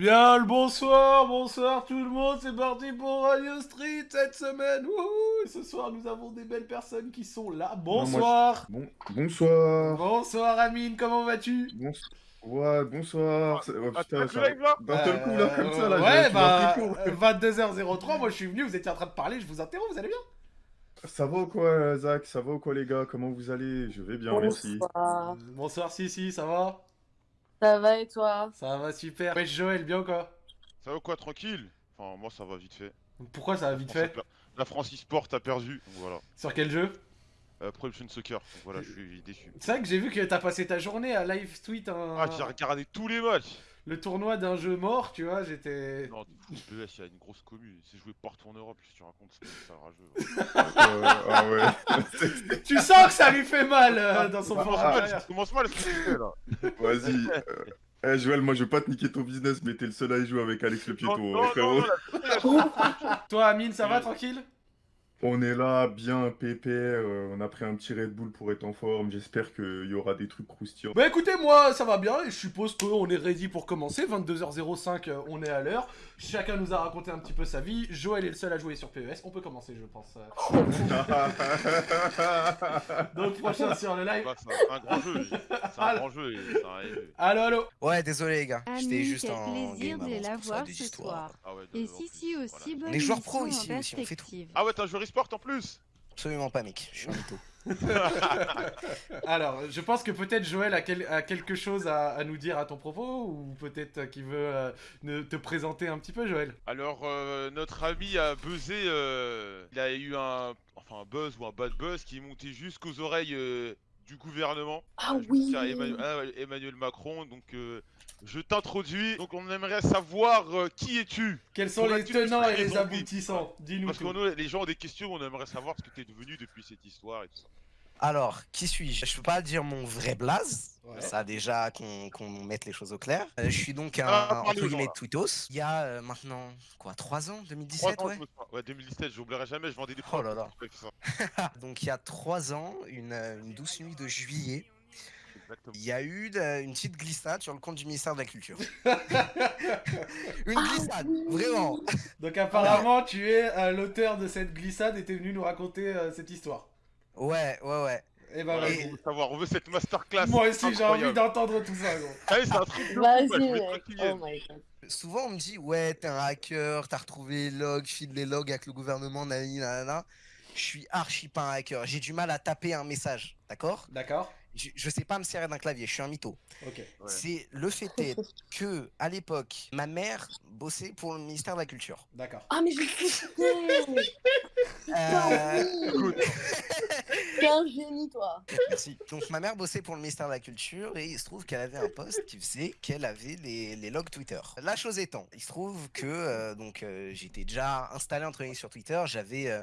Bien le bonsoir, bonsoir tout le monde, c'est parti pour Radio Street cette semaine. Wouhou Et ce soir nous avons des belles personnes qui sont là. Bonsoir. Bon, bonsoir. Bonsoir Amine, comment vas-tu? Bons- Ouais, bonsoir. C'est- oh, Ah, putain, t'as ça- D'un seul coup, là, comme ça, là, Euh, Ouais, bah, pris court. euh, 22h03, moi je suis venu, vous étiez en train de parler, je vous interromps, vous allez bien? Ça va ou quoi, Zach? Ça va ou quoi, les gars? Comment vous allez? Je vais bien, merci. Bonsoir. Bonsoir Sissi, ça va? Ça va et toi? Ça va super. Ouais, Joël, bien ou quoi? Ça va quoi, tranquille? Enfin, moi ça va vite fait. Pourquoi ça va vite fait? La France e-sport a perdu, donc voilà. Sur quel jeu? Euh, Pro Evolution Soccer, donc voilà, je suis déçu. C'est vrai que j'ai vu que t'as passé ta journée à live tweet un... Ah, j'ai regardé tous les matchs le tournoi d'un jeu mort, tu vois, j'étais... Non, du coup, PES, il y a une grosse commune. C'est joué partout en Europe, si tu racontes, c'est c'est rageux. Euh, ah ouais. Tu sens que ça lui fait mal euh, dans son Ça fond commence mal, ça commence mal ce que tu fais là. Vas-y. euh, Eh, Joël, moi, je vais pas te niquer ton business, mais t'es le seul à y jouer avec Alex le Piéton, Non, non, hein, non, frérot. non, la- Toi, Amine, ça va tranquille? On est là, bien pépé. euh, on a pris un petit Red Bull pour être en forme. J'espère qu'il y aura des trucs croustillants. Bah écoutez, moi ça va bien je suppose qu'on est ready pour commencer. 22h05, euh, on est à l'heure. Chacun nous a raconté un petit peu sa vie. Joël est le seul à jouer sur PES. On peut commencer, je pense. Donc, prochain sur le live. Bah, c'est un grand jeu, c'est un grand jeu. Allo, allo. Ouais, désolé les gars, j'étais juste quel en plaisir game de la voir ce soir. Ah ouais, de- Et si si voilà. aussi bonne On est joueurs pro ici aussi, on fait tout. Ah ouais, t'as un joueur e-sport en plus Absolument pas mec, je suis un mytho. Alors, je pense que peut-être Joël a, quel- a quelque chose à, à nous dire à ton propos ou peut-être qu'il veut euh, ne- te présenter un petit peu, Joël? Alors, euh, notre ami a buzzé, euh, il a eu un, enfin, un buzz ou un bad buzz qui est monté jusqu'aux oreilles euh, du gouvernement. Ah oui tiens à Emmanuel, ah Emmanuel Macron, donc euh, je t'introduis. Donc on aimerait savoir euh, qui es-tu? Quels sont les tenants et les aboutissants? Dis-nous Parce que nous, les gens ont des questions, on aimerait savoir ce que t'es devenu depuis cette histoire et tout ça. Alors, qui suis-je? Je peux pas dire mon vrai blaze, Ouais. ça déjà qu'on mette les choses au clair. Euh, je suis donc un, Ah, entre guillemets, là. tweetos. Il y a euh, maintenant, quoi, 3 ans? 2017 Trois ans, ouais. Ouais, 2017, j'oublierai jamais, je vendais des Oh là là. Donc il y a 3 ans, une, euh, une douce nuit de juillet, Exactement. il y a eu une petite glissade sur le compte du ministère de la Culture. une Ah glissade, oui. vraiment Donc apparemment, tu es euh, l'auteur de cette glissade et t'es venu nous raconter euh, cette histoire. Ouais, ouais, ouais. Et bah Voilà, vas-y. on veut savoir, on veut cette masterclass. Moi aussi, j'ai envie d'entendre tout ça, gros. Ah oui, c'est un truc de fou, ouais, Oh my god. Souvent, on me dit, ouais, t'es un hacker, t'as retrouvé les logs, file les logs avec le gouvernement, nanani, nanana. Je suis archi pas un hacker. J'ai du mal à taper un message, d'accord? D'accord je, je sais pas me servir d'un clavier, je suis un mytho. Ok. Ouais. C'est le fait est que, à l'époque, ma mère bossait pour le ministère de la Culture. D'accord. Ah mais je Euh, T'es un génie toi merci. Donc, ma mère bossait pour le ministère de la Culture et il se trouve qu'elle avait un poste qui faisait qu'elle avait les, les logs Twitter. La chose étant, il se trouve que euh, donc euh, j'étais déjà installé entre guillemets sur Twitter, j'avais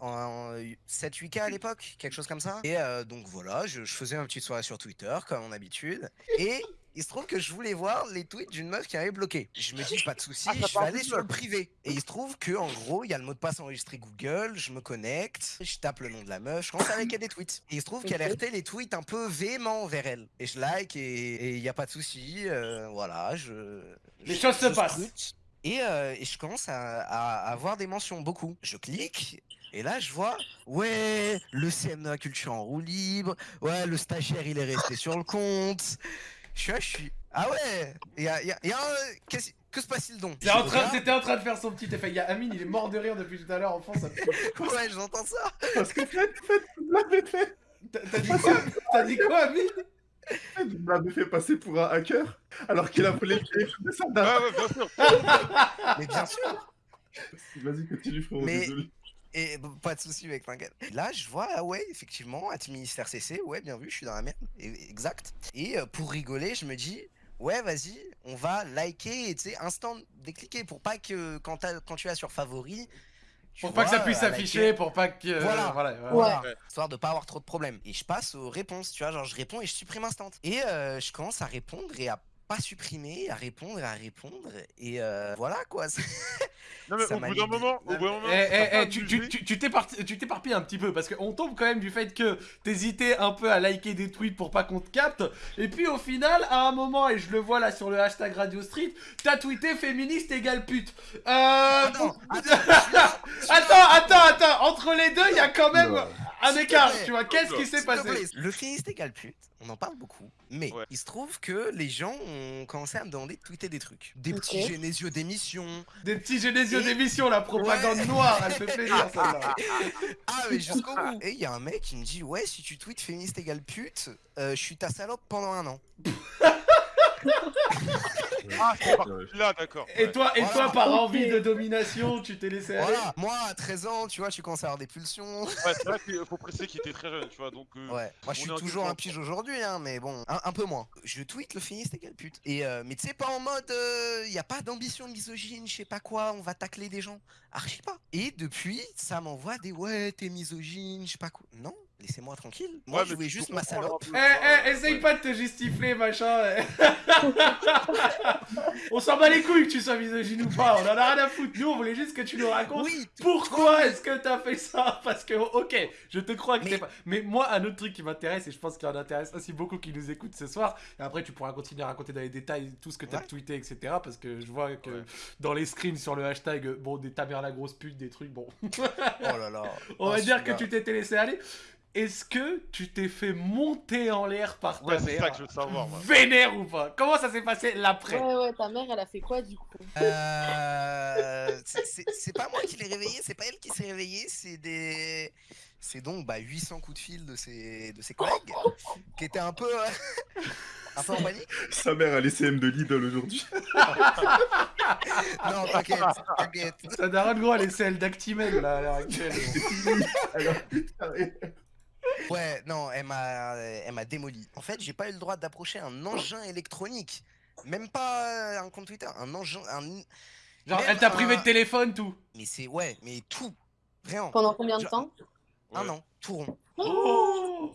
en 7-8K à l'époque, quelque chose comme ça. Et euh, donc voilà, je, je faisais ma petite soirée sur Twitter, comme mon habitude. Et il se trouve que je voulais voir les tweets d'une meuf qui avait bloqué. Je me dis, pas de souci, Ah, je vais aller sur le privé. Et il se trouve que en gros, il y a le mot de passe enregistré Google, je me connecte, je tape le nom de la meuf, je commence à liker des tweets. Et il se trouve qu'elle Ok. RT les tweets un peu véhéments vers elle. Et je like et il n'y a pas de souci, euh, voilà, je... Les je- choses se passent. Et, euh, et je commence à, à- à avoir des mentions, beaucoup. Je clique, et là je vois, ouais, le CM de la culture en roue libre, ouais, le stagiaire il est resté sur le compte. Je suis là, je suis, ah ouais, il y a, y a- y a un- que se passe-t-il donc? C'est en C'était en train de faire son petit effet. Il y a Amine, il est mort de rire depuis tout à l'heure en. Ça fait- Ouais, j'entends ça. Parce que Fred, Fred, m'avez fait, T'as t'as dit quoi? T'as dit quoi, Amine? Fred, vous m'avez fait passer pour un hacker alors qu'il a volé le téléphone de sa dame. Ouais, ouais, bien sûr. Mais bien sûr. Vas-y, continue, frérot, Mais- désolé. Et pas de souci, mec, t'inquiète. Là, je vois, ah ouais, effectivement, at ministère CC, ouais, bien vu, je suis dans la merde, exact. Et euh, pour rigoler, je me dis, ouais, vas-y, on va liker, et tu sais, instant décliquer pour pas que quand, quand tu as sur favori, tu Pour pas que ça puisse s'afficher, pour pas que. Voilà. voilà, voilà. Voilà, Ouais. histoire de pas avoir trop de problèmes. Et je passe aux réponses, tu vois, genre je réponds et je supprime instant. Et euh, je commence à répondre et à pas supprimer, à répondre et à répondre. Et euh, voilà quoi. Non, mais Ça au bout d'un moment, au bout d'un moment. Eh, eh, eh, tu abusé. tu- tu- tu t'éparpilles un petit peu parce qu'on tombe quand même du fait que t'hésitais un peu à liker des tweets pour pas qu'on te capte. Et puis au final, à un moment, et je le vois là sur le hashtag Radio Street, t'as tweeté féministe égale pute. Euh. Attends, Attends, attends, attends, entre les deux, il y a quand même un écart, tu vois. Qu'est-ce qui s'est passé Le féministe égale pute, on en parle beaucoup, mais Ouais. il se trouve que les gens ont commencé à me demander de tweeter des trucs. Des petits génésieux d'émission. Des petits génésieux Et- d'émission, la propagande noire, elle fait plaisir celle-là. Ah, mais jusqu'au bout. Et il y a un mec qui me dit Ouais, si tu tweets féministe égale pute, euh, je suis ta salope pendant un an. Ah, c'est parti Ouais. là, d'accord. Et ouais. toi, et toi, par envie de domination, tu t'es laissé aller Voilà, moi à 13 ans, tu vois, tu commences à avoir des pulsions. Ouais, c'est vrai qu'il faut préciser qu'il était très jeune, tu vois, donc. euh, Ouais, moi je on suis est en toujours un pige aujourd'hui, hein, mais bon, un, un peu moins. Je tweet le féministe égale pute. Et euh, mais tu sais, pas en mode, il y a pas d'ambition misogyne, je sais pas quoi, on va tacler des gens. Archi pas. Et depuis, ça m'envoie des ouais, t'es misogyne, je sais pas quoi. Non, laissez-moi tranquille. Moi, Ouais, je voulais juste ma salope. Eh, eh, essaye pas de te justifier, machin. on s'en bat les couilles que tu sois misogyne ou pas, on en a rien à foutre. Nous, on voulait juste que tu nous racontes Oui, pourquoi est-ce que t'as fait ça. Parce que, ok, je te crois que Mais- t'es pas. Mais moi, un autre truc qui m'intéresse, et je pense qu'il y en intéresse aussi beaucoup qui nous écoutent ce soir, et après, tu pourras continuer à raconter dans les détails tout ce que t'as Ouais. tweeté, etc. Parce que je vois que Ouais. dans les screens sur le hashtag, bon, des ta mère la grosse pute, des trucs, bon. Oh là là. On va Oh, dire que tu t'étais laissé aller. Est-ce que tu t'es fait monter en l'air par ta Ouais, c'est mère ça que je veux savoir, moi. Vénère ou pas? Comment ça s'est passé l'après? Ouais, ouais, ta mère, elle a fait quoi du coup? Euh, c'est- pas moi qui l'ai réveillé, c'est pas elle qui s'est réveillée, c'est des. C'est donc bah, 800 coups de fil de ses, de ses collègues qui étaient un peu, euh, un peu en panique. Sa mère a les CM de Lidl aujourd'hui. Non, t'inquiète, t'inquiète. Ça daronne gros, elle est celle d'Actimel là à l'heure actuelle. Alors, putain, Ouais, non, elle m'a, elle m'a démoli. En fait, j'ai pas eu le droit d'approcher un engin électronique, même pas euh, un compte Twitter, un engin, un. Genre, Même elle t'a privé un- de téléphone, tout. Mais c'est ouais, mais tout, vraiment. Pendant combien de Genre- temps? Un Ouais. an, tout rond. Oh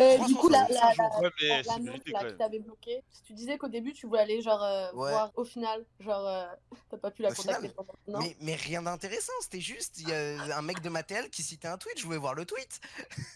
Euh, Du coup, la, 365 la. Ouais, la, la là qui t'avait bloqué, tu disais qu'au début tu voulais aller genre euh, Ouais. voir au final, genre euh, t'as pas pu la Au contacter final, pendant non Mais, mais rien d'intéressant, c'était juste il y a un mec de ma TL qui citait un tweet, je voulais voir le tweet.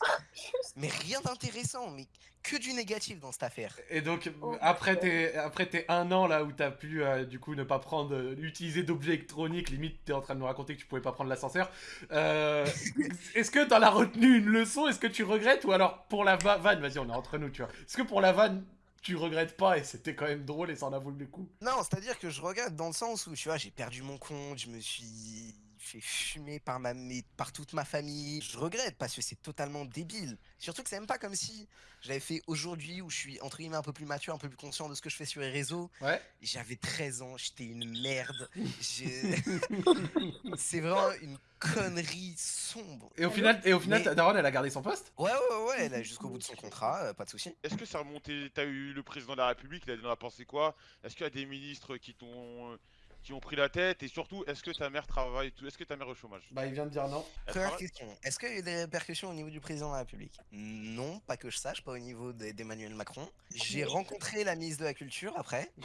mais rien d'intéressant, mais que du négatif dans cette affaire. Et donc, Oh. après, tes, après tes un an là où t'as pu euh, du coup ne pas prendre, euh, utiliser d'objets électroniques, limite t'es en train de nous raconter que tu pouvais pas prendre l'ascenseur. euh, Est-ce que t'en as retenu une leçon Est-ce que tu regrettes Ou alors pour la va- vanne, vas-y, on est entre nous, tu vois. Est-ce que pour la vanne, tu regrettes pas et c'était quand même drôle et ça en a valu le coup? Non, c'est-à-dire que je regrette dans le sens où, tu vois, j'ai perdu mon compte, je me suis fait fumer par, ma, par toute ma famille. Je regrette parce que c'est totalement débile. Surtout que c'est même pas comme si je l'avais fait aujourd'hui où je suis, entre guillemets, un peu plus mature, un peu plus conscient de ce que je fais sur les réseaux. Ouais. J'avais 13 ans, j'étais une merde. C'est vraiment une connerie sombre. Et au final, et au final Mais- daronne, elle a gardé son poste? Ouais, ouais, ouais, elle a jusqu'au bout de son contrat, euh, pas de souci. Est-ce que ça remonté T'as eu le président de la République, il a penser quoi? Est-ce qu'il y a des ministres qui t'ont euh, qui ont pris la tête Et surtout, est-ce que ta mère travaille tout Est-ce que ta mère est au chômage? Bah, il vient de dire non. Première question, est-ce qu'il y a eu des répercussions au niveau du président de la République? Non, pas que je sache, pas au niveau de- d'Emmanuel Macron. J'ai rencontré la ministre de la Culture après.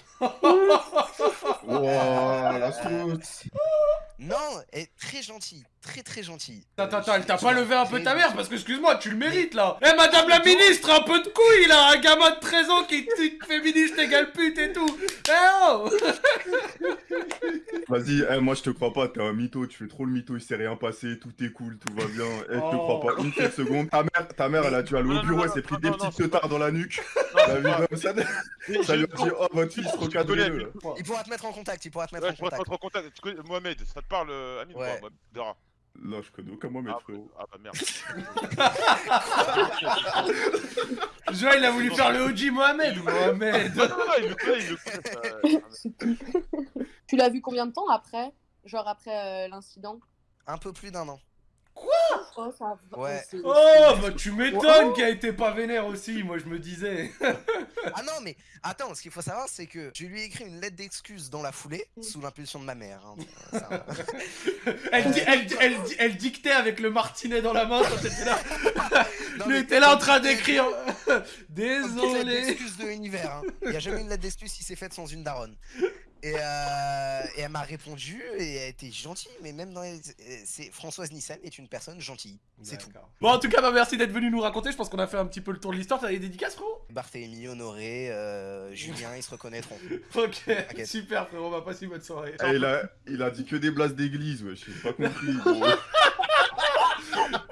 Oh, la. Non, elle est très gentille, très très gentille. Attends, Euh, attends, elle t'a pas levé un peu ta mère parce que excuse-moi, tu le mérites là. Eh madame la ministre, un peu de couilles là, un gamin de 13 ans qui tweet féministe égale pute et tout. Eh oh Vas-y, eh, moi je te crois pas, t'es un mytho, tu fais trop le mytho, il s'est rien passé, tout est cool, tout va bien. Eh, je te Oh. crois pas une seule seconde. Ta mère, ta mère elle a dû aller au bureau, elle s'est pris des petites teutards dans la nuque. Ça, lui a dit, oh votre fils, recadrez-le. Il pourra te mettre en contact, il pourra te mettre en contact. Mohamed, ça te parle, euh, Amine Dara Là, je connais aucun Mohamed, ah, frérot. ah bah merde. Joël il a voulu faire le OG Mohamed ou Mohamed non, non, non, il le connaît, il le connaît. ça. Tu l'as vu combien de temps après Genre après euh, l'incident? Un peu plus d'un an. Oh, ça va. Ouais. Oh bah tu m'étonnes qu'elle était pas vénère aussi, moi je me disais. Ah non, mais attends, ce qu'il faut savoir, c'est que je lui ai écrit une lettre d'excuse dans la foulée, Mm. sous l'impulsion de ma mère. hein. Ça- Elle, di- elle, elle, di- elle dictait avec le martinet dans la main quand t'étais là. Mais était là en train d'écrire. Désolé. d'excuse de l'univers. hein. Il y a jamais une lettre d'excuse qui s'est faite sans une daronne. Et, euh, et elle m'a répondu et elle était gentille, mais même dans les... euh, c'est Françoise Nissen est une personne gentille, c'est tout. Bon, en tout cas, bah, merci d'être venu nous raconter. Je pense qu'on a fait un petit peu le tour de l'histoire. T'as des dédicaces, frérot? Barthélemy, Honoré, euh, Julien, ils se reconnaîtront. Ok, super, frérot. Bah, passe une bonne soirée. Eh, il, a, il a dit que des blases d'église, ouais, j'ai pas compris. gros.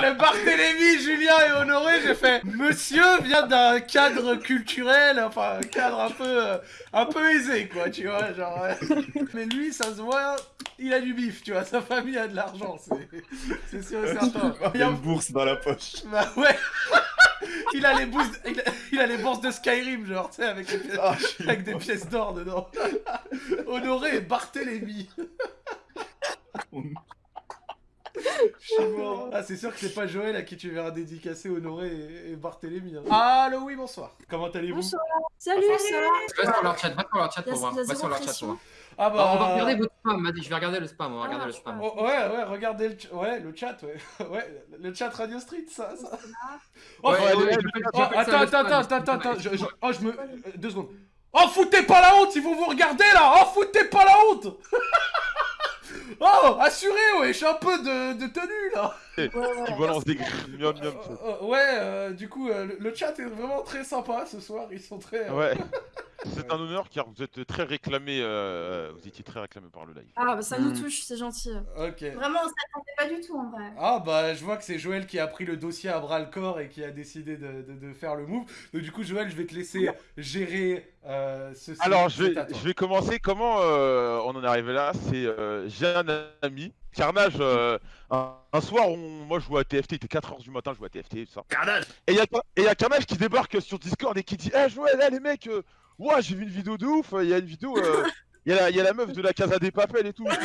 Le Barthélémy, Julien et Honoré, j'ai fait Monsieur vient d'un cadre culturel, enfin un cadre un peu, euh, un peu aisé, quoi, tu vois, genre. Mais lui, ça se voit, il a du bif, tu vois, sa famille a de l'argent, c'est, c'est sûr et certain. Il y a une bourse dans la poche. Bah ouais. Il a les bourses, il a, il a les bourses de Skyrim, genre, tu sais, avec, les pièces- Ah, avec des pièces d'or dedans. Honoré et Barthélémy. Je suis mort. Ah, c'est sûr que c'est pas Joël à qui tu verras dédicacer Honoré et, et Barthélémy. hein. Allô, oui, bonsoir. Comment allez-vous? Bonsoir. Salut, ça va? Va sur leur chat, va sur leur chat pour voir. Va sur leur chat pour voir. Ah Alors, on va bah. regarder votre spam, je vais regarder le spam, on va Ah, regarder le spam. Oh, ouais, ouais, regardez le, ch- ouais, le chat, ouais. ouais, le chat Radio Street, ça. ça. Oh, Ouais, ouais, oh, attends, attends, attends, attends, attends, je, je- oh, je me. euh, Deux secondes. Oh, foutez pas la honte si vous vous regardez là Oh, foutez pas la honte Oh, assuré, ouais, j'ai un peu de, de tenue là Qui balance des grilles, miam miam. Euh, euh, Ouais, euh, du coup, euh, le, chat est vraiment très sympa ce soir, ils sont très... euh, Ouais. C'est un honneur car vous êtes très réclamé, euh, vous étiez très réclamé par le live. Ah, bah ça nous Hmm. touche, c'est gentil. Ok. Vraiment, on s'attendait pas du tout en vrai. Ah bah je vois que c'est Joël qui a pris le dossier à bras le corps et qui a décidé de, de- de faire le move. Donc du coup Joël je vais te laisser gérer euh, ceci. Alors je vais, je vais commencer. Comment euh, on en est arrivé là? C'est euh, j'ai un ami, Carnage. euh, un, un soir, on, moi je jouais à TFT, il était 4h du matin, je jouais à TFT, tout ça. Carnage Et il y, a- et y a Carnage qui débarque sur Discord et qui dit Eh Joël, eh, les mecs, euh, ouah, j'ai vu une vidéo de ouf, il y a une vidéo, euh, il y, a la- y a la meuf de la Casa des Papels et tout.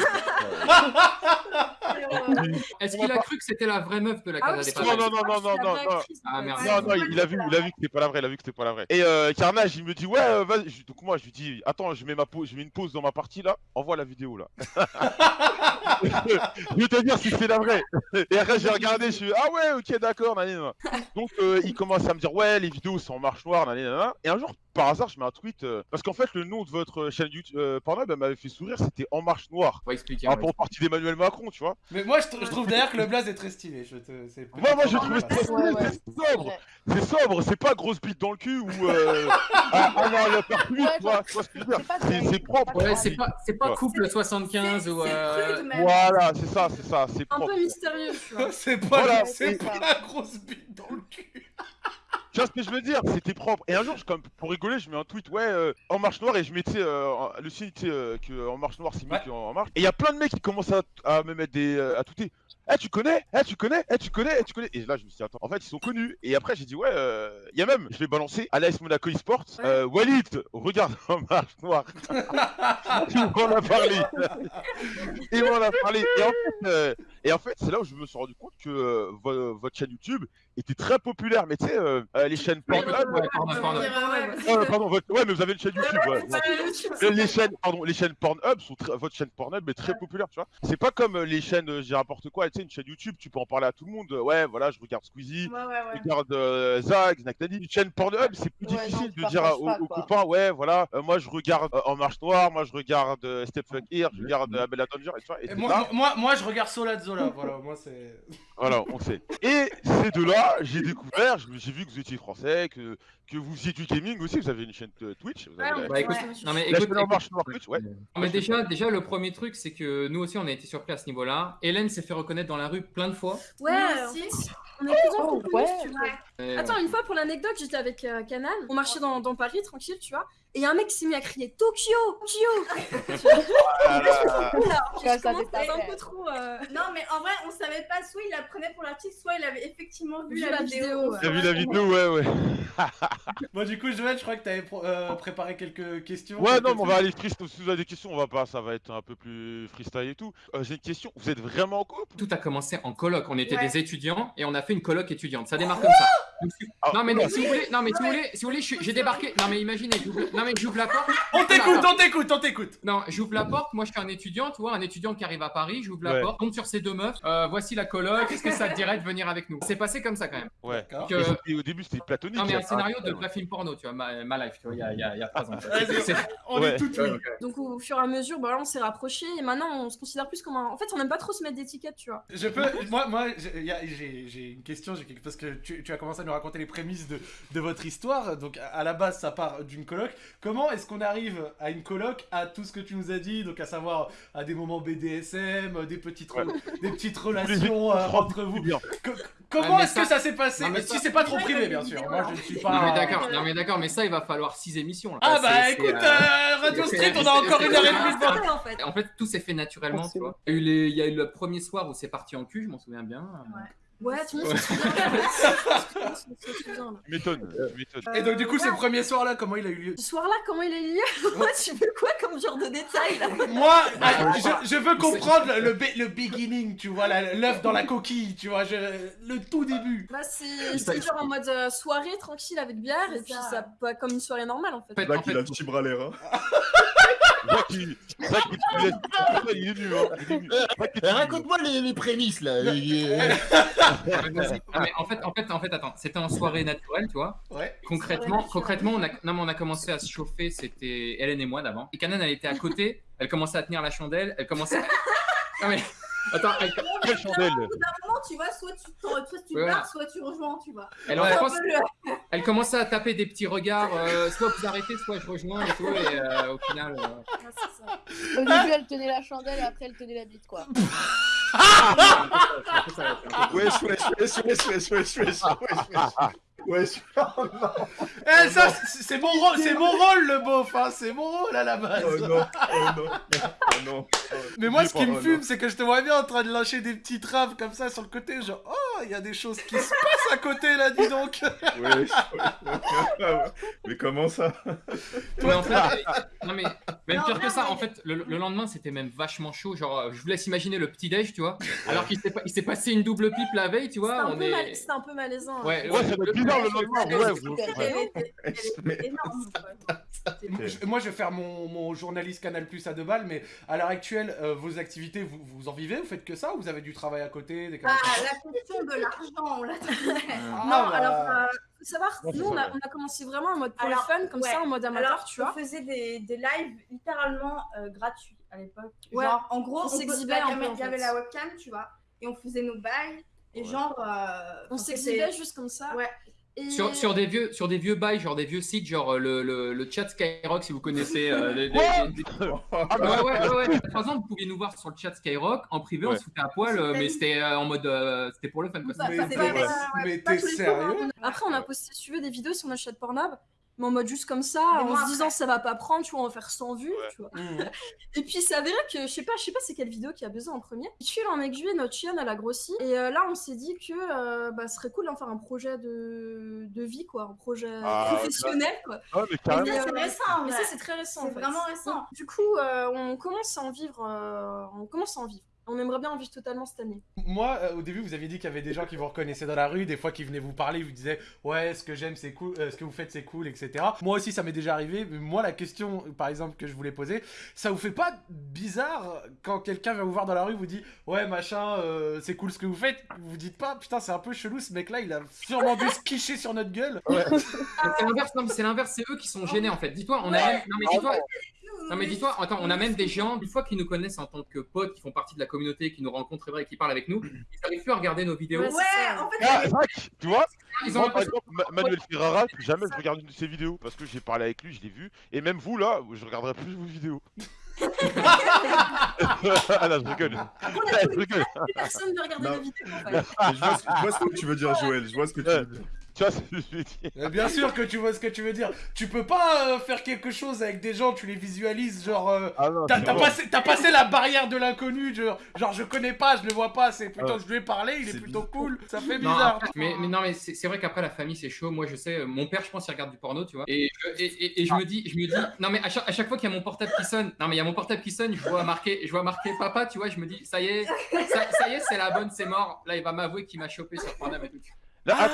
Est-ce qu'il a cru que c'était la vraie meuf de la Ah Casa des parce Non, non, non, non, non, non. Ah, merde. Non, non, il a vu, il a vu que c'était pas la vraie, il a vu que c'était pas la vraie. Et euh, Carnage, il me dit ouais, euh, vas-y. Donc moi, je lui dis attends, je mets ma pause, je mets une pause dans ma partie là. Envoie la vidéo là. je vais te dire si c'est la vraie. Et après, j'ai regardé, je suis ah ouais, ok, d'accord, nanana. Donc euh, il commence à me dire ouais, les vidéos sont en marche noire, nanana. Et un jour, par hasard, je mets un tweet euh, parce qu'en fait, le nom de votre chaîne YouTube Pornhub elle m'avait fait sourire, c'était En Marche Noire. Va expliquer. Par on va rapport au parti d'Emmanuel Macron, tu vois. Mais moi je, tr- je trouve d'ailleurs que le blaze est très stylé. Je te... c'est Moi, moi, ça mal. Ouais, ouais. c'est sobre. C'est sobre, c'est pas grosse bite dans le cul ou euh, ah, ah non, le faire plus, Ouais, tu vois, tu vois ce que je veux dire. C'est propre. Ouais, c'est pas, couple C'est- 75 ou. Euh. Voilà, c'est ça, c'est ça, c'est Un peu mystérieux, tu vois. C'est pas, grosse bite dans le cul. Tu vois ce que je veux dire? C'était propre. Et un jour, je, comme, pour rigoler, je mets un tweet, ouais, euh, en marche noire, et je mettais euh, en- le signe, tu sais, euh, que en marche noire, c'est mieux Ouais. qu'en en marche. Et il y a plein de mecs qui commencent à, à me mettre des. euh, à touter. Eh, tu connais? Eh, tu connais? Eh, tu connais? Eh, tu connais Et là, je me suis dit, attends, en fait, ils sont connus. Et après, j'ai dit, ouais, euh, il y a même, je vais balancer à l'AS Monaco eSport. Euh, Walid, regarde en marche noire. Il m'en a parlé. Il m'en a parlé. Et en fait, euh, et en fait c'est là où je me suis rendu compte que euh, vo- votre chaîne YouTube était très populaire. Mais tu sais, euh, euh, les chaînes Pornhub. Ouais, pardon, votre- ouais, mais vous avez une chaîne YouTube. ouais, ouais. Les chaînes, pardon, les chaînes Pornhub sont très, votre chaîne Pornhub est très populaire, tu vois. C'est pas comme euh, les chaînes, euh, j'ai n'importe quoi, tu sais, une chaîne YouTube, tu peux en parler à tout le monde. Ouais, voilà, je regarde Squeezie, Ouais, ouais, ouais. je regarde euh, Zach, Zach Nadi. Une chaîne Pornhub, c'est plus non, difficile de dire à- aux, pas, aux quoi. copains, ouais, voilà, euh, moi je regarde euh, En Marche Noire, moi je regarde euh, Step Fuck Here, je regarde euh, Abella Danger, et tu vois. Et moi, moi, moi, je regarde Sola de Zola, voilà, moi c'est. voilà, on sait. Et ces deux-là, j'ai découvert, j'ai vu que vous étiez français, que, que vous faisiez du gaming aussi, vous avez une chaîne euh, Twitch. Vous avez Bah écoute, Ouais. non mais écoute, écoute, Twitch, ouais. Non, mais déjà, déjà, le premier truc, c'est que nous aussi, on a été surpris à ce niveau-là. Hélène s'est fait reconnaître dans la rue plein de fois. Ouais, aussi. fait, on est plus Oh, couple, ouais. tu vois. Et, Attends, une fois pour l'anecdote, j'étais avec euh, Canal, on marchait dans, dans Paris tranquille, tu vois, et a un mec s'est mis à crier Tokyo, Tokyo. Là. Tu ça un peu trop. euh, Non, mais en vrai, on savait pas, soit il la prenait pour l'artiste, soit il avait effectivement vu, Vu la, la vidéo. vidéo, ouais. T'as vu la vidéo, ouais, ouais. Bon, du coup, Joël, je crois que t'avais pro- euh, préparé quelques questions. Ouais, quelques non, mais on va aller freestyle. Si vous avez des questions, on va pas, ça va être un peu plus freestyle et tout. Euh, J'ai une question, vous êtes vraiment en couple Tout a commencé en coloc. On était Ouais. des étudiants et on a fait une coloc étudiante. Ça démarre comme ça. Donc, si- Ah, non mais non, si vous voulez, non mais si vous voulez, si vous voulez, j'ai débarqué. Non mais imaginez, j'ouvre- non mais j'ouvre la porte. On t'écoute, on t'écoute, on t'écoute. Non, j'ouvre la porte. Moi, je suis un étudiant, tu vois, un étudiant qui arrive à Paris. J'ouvre la Ouais. porte, tombe sur ces deux meufs. Euh, voici la coloc. Est-ce que ça te dirait de venir avec nous? C'est passé comme ça quand même. Ouais. Et c'était- au début, c'était platonique. non mais un Ah, scénario de ouais. vrai film porno, tu vois, ma, ma life, tu vois, il y a, il y a, il y a trois ans. On Ouais. est tout oui. Donc au fur et à mesure, bah, là, on s'est rapprochés et maintenant on se considère plus comme un. En fait, on aime pas trop se mettre d'étiquettes, tu vois. Je peux, moi, moi, j'ai une question, j'ai quelque- parce que tu, tu as commencé à nous raconter les prémices de, de votre histoire. Donc, à- à la base, ça part d'une coloc. Comment est-ce qu'on arrive à une coloc, à tout ce que tu nous as dit, donc à savoir à des moments BDSM, des petites, re- des petites relations euh, entre vous. Comment est-ce que ça- s'est passé? Non, mais Si ça- c'est pas trop privé, bien sûr. Moi, je ne suis pas. Non mais d'accord, non mais d'accord, mais ça il va falloir six émissions. Là. Ah bah écoute, euh, euh, Radio Street, on a encore une heure et demie en fait. En fait, tout s'est fait naturellement, tu vois. Il y, a eu les- il y a eu le premier soir où c'est parti en cul, je m'en souviens bien. Ouais, tout le monde se souvient. Tout le monde se souvient, tu m'étonnes. Et donc, du coup, ce premier soir-là, comment il a eu lieu Ce soir-là, comment il a eu lieu? Moi, tu veux quoi comme genre de détails là? Moi, ah, je, je veux comprendre le, le, be- le beginning, tu vois, la- l'œuf dans la coquille, tu vois, je- le tout début. Bah, c'est genre en mode euh, soirée tranquille avec bière et puis ça. pas comme une soirée normale en fait. Là en qu'il a le petit bras l'air. Zach, il est venu, hein. Eh, venu. Raconte-moi les, les prémices là. Euh, mais en fait, en fait, en fait, attends, c'était en soirée naturelle, tu vois. Ouais. Concrètement, concrètement, on a, non, mais on a commencé à se chauffer, c'était Hélène et moi d'avant. Et Canan, elle était à côté, elle commençait à tenir la chandelle, elle commençait. Non mais, attends, elle, Quelle chandelle Au bout d'un moment, tu vois, soit tu, t'en- soit tu Ouais. pars, soit tu rejoins, tu vois. elle, Ouais. le- elle commençait à taper des petits regards, euh, soit vous arrêtez, soit je rejoins et tout, et euh, au final. euh, Ouais, c'est ça. Au début, elle tenait la chandelle et après, elle tenait la bite, quoi. Wesh, wesh, wesh, wesh, wesh, wesh, wesh, wesh, wesh. Oh non, Eh, ça, c'est c'est mon, rôle- c'est mon rôle, le beauf, hein, c'est mon rôle à la base. oh non, oh non, oh non. Mais moi, ce qui me oh fume, c'est que je te vois bien en train de lâcher des petits traves comme ça sur le côté, genre, oh, il y a des choses qui se passent à côté là, dis donc. Mais comment ça? Mais en fait, non mais même Non, pire que ça, mais- en fait, le, le lendemain c'était même vachement chaud. Genre, euh, je vous laisse imaginer le petit déj, tu vois. Alors qu'il s'est pas- il s'est passé une double pipe la veille, tu C'était vois. un, mal- c'était un peu malaisant. hein. Ouais, Ouais, être bizarre le lendemain, Moi, je vais faire mon, mon journaliste Canal Plus à deux balles, mais à l'heure actuelle, euh, vos activités, vous, vous en vivez Vous faites que ça ou vous avez du travail à côté des Ah, la question de l'argent, on l'a Ah, Non, bah. alors, euh, faut savoir, Ouais, nous on a, on commencé vraiment en mode pour Alors, le fun, comme ouais. ça, en mode amateur, Alors, tu on vois. faisait des, des lives littéralement euh, gratuits à l'époque. Ouais. Genre, en gros, On on s'exhibait Il y avait fait. la webcam, tu vois, et on faisait nos bails. Et genre. euh, On s'exhibait juste comme ça. Ouais. Et... Sur, sur des vieux sur des vieux bails, genre des vieux sites, genre euh, le, le, le chat Skyrock, si vous connaissez. euh, les- les- Ah, Ouais, bah, ouais, ouais, ouais. Par exemple, vous pouviez nous voir sur le chat Skyrock en privé, on Ouais. se foutait à poil, euh, mais c'était euh, en mode. euh, c'était pour le fun, quoi. Bah, Mais t'es ouais, ouais, jours, sérieux? Hein. Après, on a posté, si tu veux, des vidéos sur notre chat Pornhub, mais en mode juste comme ça, en se disant ça va pas prendre, tu vois, on va faire 100 vues, Ouais. tu vois. Mmh. Et puis c'est avéré que, je sais pas, je sais pas c'est quelle vidéo qui a besoin en premier. Fil en aiguille, notre chienne, elle a grossi. Et euh, là, on s'est dit que euh, bah, ce serait cool d'en faire un projet de, de vie, quoi, un projet Ah, professionnel, quoi. Ah, mais carrément. Mais euh, c'est récent, en Mais ça, c'est très récent. C'est en fait. vraiment récent. Donc, du coup, euh, on commence à en vivre. euh, on commence à en vivre. On aimerait bien en vivre totalement cette année. Moi, euh, au début, vous aviez dit qu'il y avait des gens qui vous reconnaissaient dans la rue, des fois qui venaient vous parler, ils vous disaient ouais, ce que j'aime, c'est cool, euh, ce que vous faites, c'est cool, etc. Moi aussi, ça m'est déjà arrivé. Mais moi, la question, par exemple, que je voulais poser, ça vous fait pas bizarre quand quelqu'un vient vous voir dans la rue, vous dit ouais, machin, euh, c'est cool ce que vous faites, vous dites pas putain, c'est un peu chelou, ce mec-là, il a sûrement dû se quicher sur notre gueule. C'est l'inverse, non, c'est l'inverse, c'est eux qui sont gênés en fait. Dis-toi, on a même. Non, mais dis-toi, non, mais dis-toi, attends, on a même des gens, une fois qu'ils nous connaissent en tant que potes, qui font partie de la communauté, qui nous rencontrent et qui parlent avec nous, ils n'arrivent plus à regarder nos vidéos. Ouais, ça. en fait, Ah, Zach, tu vois Ils ont Moi, par exemple, Ma- Manuel Ferrara, plus jamais je regarde une de ses vidéos parce que j'ai parlé avec lui, je l'ai vu. Et même vous là, je regarderai plus vos vidéos. ah là, je rigole. Je rigole. plus personne ne Non. nos vidéos, en fait. Je vois, ce, je vois ce que tu veux dire, Joël. Je vois ce que tu veux dire. Tu vois ce que je veux dire Mais Bien sûr que tu vois ce que tu veux dire. Tu peux pas euh, faire quelque chose avec des gens, tu les visualises, genre. euh, Ah non, T'as c'est t'as bon. passé, t'as passé la barrière de l'inconnu, genre, genre je connais pas, je le vois pas, c'est plutôt Ouais. je lui ai parlé, il est, C'est plutôt cool, ça fait Non, bizarre. après- mais, mais non, mais c'est c'est vrai qu'après la famille c'est chaud. Moi je sais, euh, mon père je pense il regarde du porno, tu vois. Et, je- et, et- et je me dis, je me dis, non mais à chaque, à chaque fois qu'il y a mon portable qui sonne, non mais il y a mon portable qui sonne, je vois marqué, je vois marqué papa, tu vois, je me dis, ça y est, ça, ça y est, c'est la bonne, c'est mort. Là il va m'avouer qu'il m'a chopé sur Pornhub et tout. Là, Ah,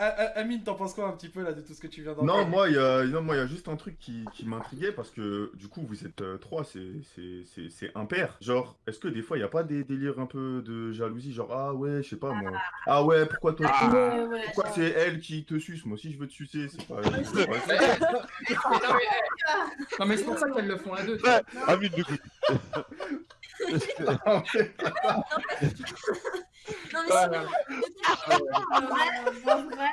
Ah, ah, Amine, t'en penses quoi un petit peu là de tout ce que tu viens Non, d'entendre? moi, il y a, non, moi, il y a juste un truc qui, qui m'intriguait parce que du coup, vous êtes euh, trois, c'est, c'est, c'est, c'est impair. Genre, est-ce que des fois, il n'y a pas des délires un peu de jalousie Genre, ah ouais, je sais pas moi. Ah ouais, pourquoi toi tu- Ouais, ouais, Pourquoi genre- c'est elle qui te suce? Moi aussi, je veux te sucer. C'est pas. non, mais, non, mais c'est pour ça qu'elles le font à deux. ouais, Amine. Ah ouais. Non, mais c'est- en vrai, en vrai,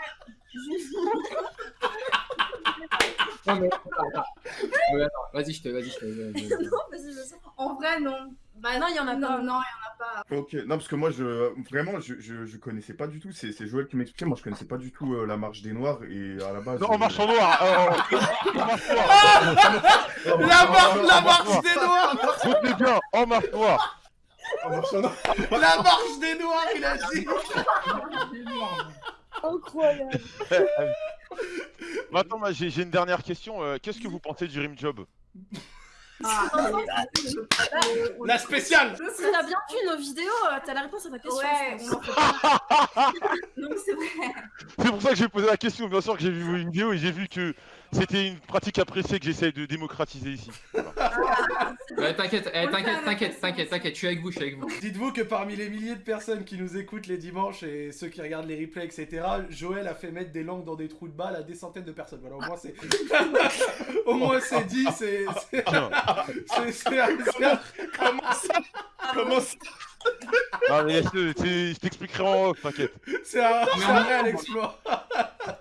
Non, mais attends, attends. Vas-y, je te, vas-y, je te. vas-y, vas-y. non, vas-y, vas-y. En vrai, non. Bah Non, il y en a non, pas. Non, il y en a pas. Ok, non, parce que moi, je, vraiment, je, je, je connaissais pas du tout. C'est, c'est Joël qui m'expliquait. Moi, je connaissais pas du tout euh, la marche des Noirs et à la base. Non, en euh, marche en noir. euh, en marche noire. La, mar- la marche marche des noirs Retenez bien, en marche noire. En noir. La marche des noirs, il a dit Incroyable. Maintenant, j'ai j'ai une dernière question. euh, Qu'est-ce que vous pensez du rim job? Ah, La spéciale t'as bien vu nos vidéos, euh, t'as la réponse à ta question. Ouais, vrai. C'est pour ça que j'ai posé la question. Bien sûr que j'ai vu vos vidéos et j'ai vu que c'était une pratique appréciée que j'essaye de démocratiser ici. Ouais, t'inquiète, eh, t'inquiète, t'inquiète, t'inquiète, t'inquiète, je suis avec vous, je suis avec vous. Dites-vous que parmi les milliers de personnes qui nous écoutent les dimanches et ceux qui regardent les replays, etc., Joël a fait mettre des langues dans des trous de balles à des centaines de personnes. Voilà, au moins c'est. au moins c'est dit, c'est. c'est- Comment ça Comment ça Non, mais laisse-le, je t'expliquerai en off, t'inquiète. C'est un, c'est un réel exploit.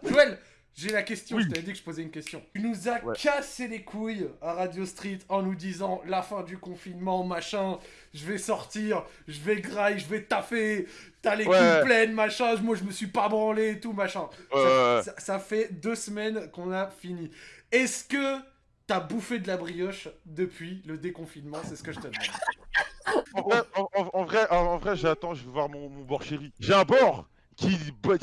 Joël, j'ai la question, Oui. je t'avais dit que je posais une question. Tu nous as Ouais. cassé les couilles à Radio Street en nous disant la fin du confinement, machin, je vais sortir, je vais graille, je vais taffer, t'as les Ouais. couilles pleines, machin, moi je me suis pas branlé et tout, machin. Ça, fait deux semaines qu'on a fini. Est-ce que t'as bouffé de la brioche depuis le déconfinement? C'est ce que je te demande. En vrai, en, en- en vrai, en, en vrai, j'attends, je vais voir mon, mon bord chéri. J'ai un bord qui,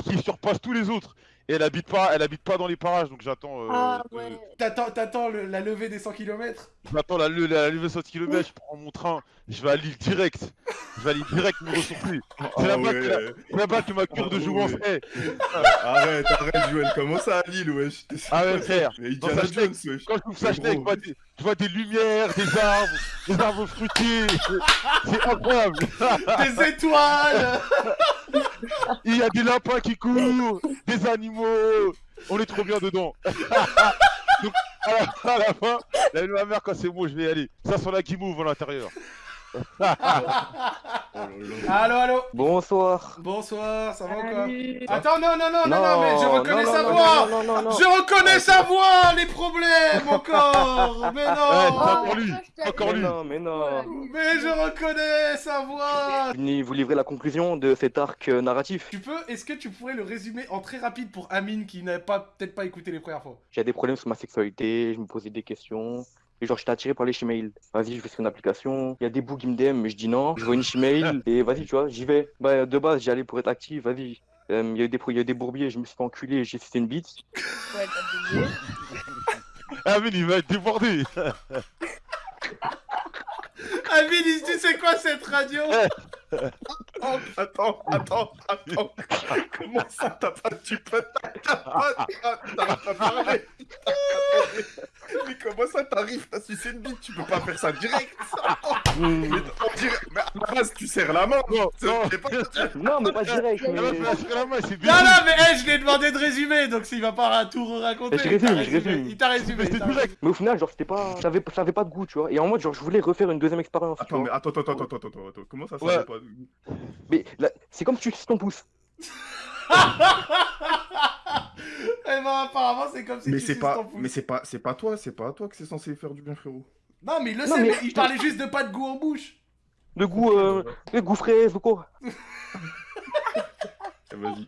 qui surpasse tous les autres. Et elle habite pas, elle habite pas dans les parages, donc j'attends. euh, Ah de- ouais. T'attends, t'attends le- la levée des 100 km J'attends la, la levée 100 km, je prends mon train, je vais à Lille direct. Je vais à Lille direct me ressourcer. C'est Ah là-bas que, là-bas que ma cure de Ah jouvence ouais. est. Arrête, arrête, Joël. Comment ça à Lille, wesh? Ah ouais, frère. Quand je trouve ça, je gros. vois des, je vois des lumières, des arbres, des arbres fruitiers. C'est- C'est incroyable. Des étoiles Il y a des lapins qui courent, des animaux. On est trop bien dedans. Donc, à la, à la fin, la ma mère, quand c'est bon, je vais y aller. Ça sent la guimauve à l'intérieur. Oh. Allô, allô Bonsoir. Bonsoir, ça va ou quoi. Attends, non, non, non, non, non, mais je reconnais non, sa non, voix non, non, non, non. Je reconnais sa voix Les problèmes encore Mais non encore lui. Encore Mais lui. non, mais non. Mais je reconnais sa voix vous livrer la conclusion de cet arc euh, narratif. Tu peux, est-ce que tu pourrais le résumer en très rapide pour Amine qui n'a pas peut-être pas écouté les premières fois? J'ai des problèmes sur ma sexualité, je me posais des questions. Et genre, j'étais attiré par les chemails. Vas-y, je vais sur une application. Il y a des bouts qui me DM, mais je dis non. Je vois une chemail et vas-y, tu vois, j'y vais. Bah, de base, j'y allais pour être actif, vas-y. Euh, Il y, a eu des, il y a eu des bourbiers, je me suis fait enculer, j'ai fait une bite. Ouais, t'as oublié. Ah, mais il va être débordé. Amine, il se dit c'est quoi cette radio? attends, attends, attends. Comment ça t'as pas tu peux t'as pas t'as t'as pas parlé Mais comment ça t'arrives T'as sucé une bite, tu peux pas faire ça direct. Mais on dirait mais à la base tu serres la main. Non, C'est- non. Non, mais pas direct, mais. Non, non, mais hey, je lui ai demandé de résumer, donc s'il va pas tout raconter. Je résume, je résumé, résume. Il t'a résumé. Mais au final, genre, c'était pas. Ça avait, ça avait pas de goût, tu vois. Et en mode, genre, je voulais refaire une deuxième expérience. Attends, mais attends, attends, attends, attends, attends, attends. Comment ça, ça pas Mais là, c'est comme si tu suces ton pouce. Eh ben, apparemment, c'est comme si Mais tu c'est suces pas, ton pouce. mais c'est pas, c'est pas toi, c'est pas à toi que c'est censé faire du bien, frérot. Non, mais il le Non, sait, mais- mais il parlait juste de pas de goût en bouche. Le goût, euh, le goût fraise ou quoi. Vas-y.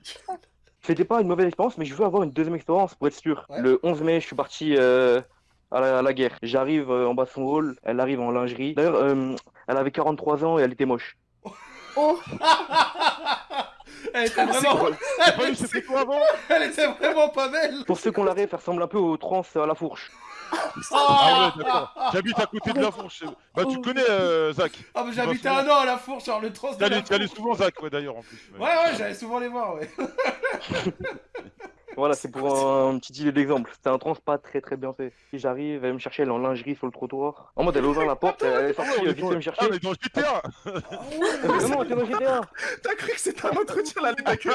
C'était pas une mauvaise expérience, mais je veux avoir une deuxième expérience pour être sûr. Ouais. Le 11 mai, je suis parti euh, à, la, à la guerre. J'arrive euh, en bas de son hall, elle arrive en lingerie. D'ailleurs, euh, elle avait 43 ans et elle était moche. Oh, Elle était vraiment. Quoi avant Elle était vraiment pas belle. Pour ceux qu'on la rêve, elle ressemble un peu aux trans à la fourche. Ah ouais, d'accord. J'habite à côté de la fourche. Bah, tu connais, euh, Zach. Ah, vas j'habitais un an à la fourche, genre le trans de T'y allais la t'y allais fourche. souvent, Zach, ouais, d'ailleurs, en plus. Ouais, ouais, j'allais souvent les voir, ouais. Voilà, c'est pour un, petit idée d'exemple. C'était un trans pas très très bien fait. Et j'arrive, elle me chercher, elle est en lingerie sur le trottoir. En mode, elle a ouvert la porte, elle est Ah sortie euh, vite me Ah, chercher. mais dans GTA Euh, Vraiment, elle était dans GTA. T'as cru que c'était un entretien là, les mecs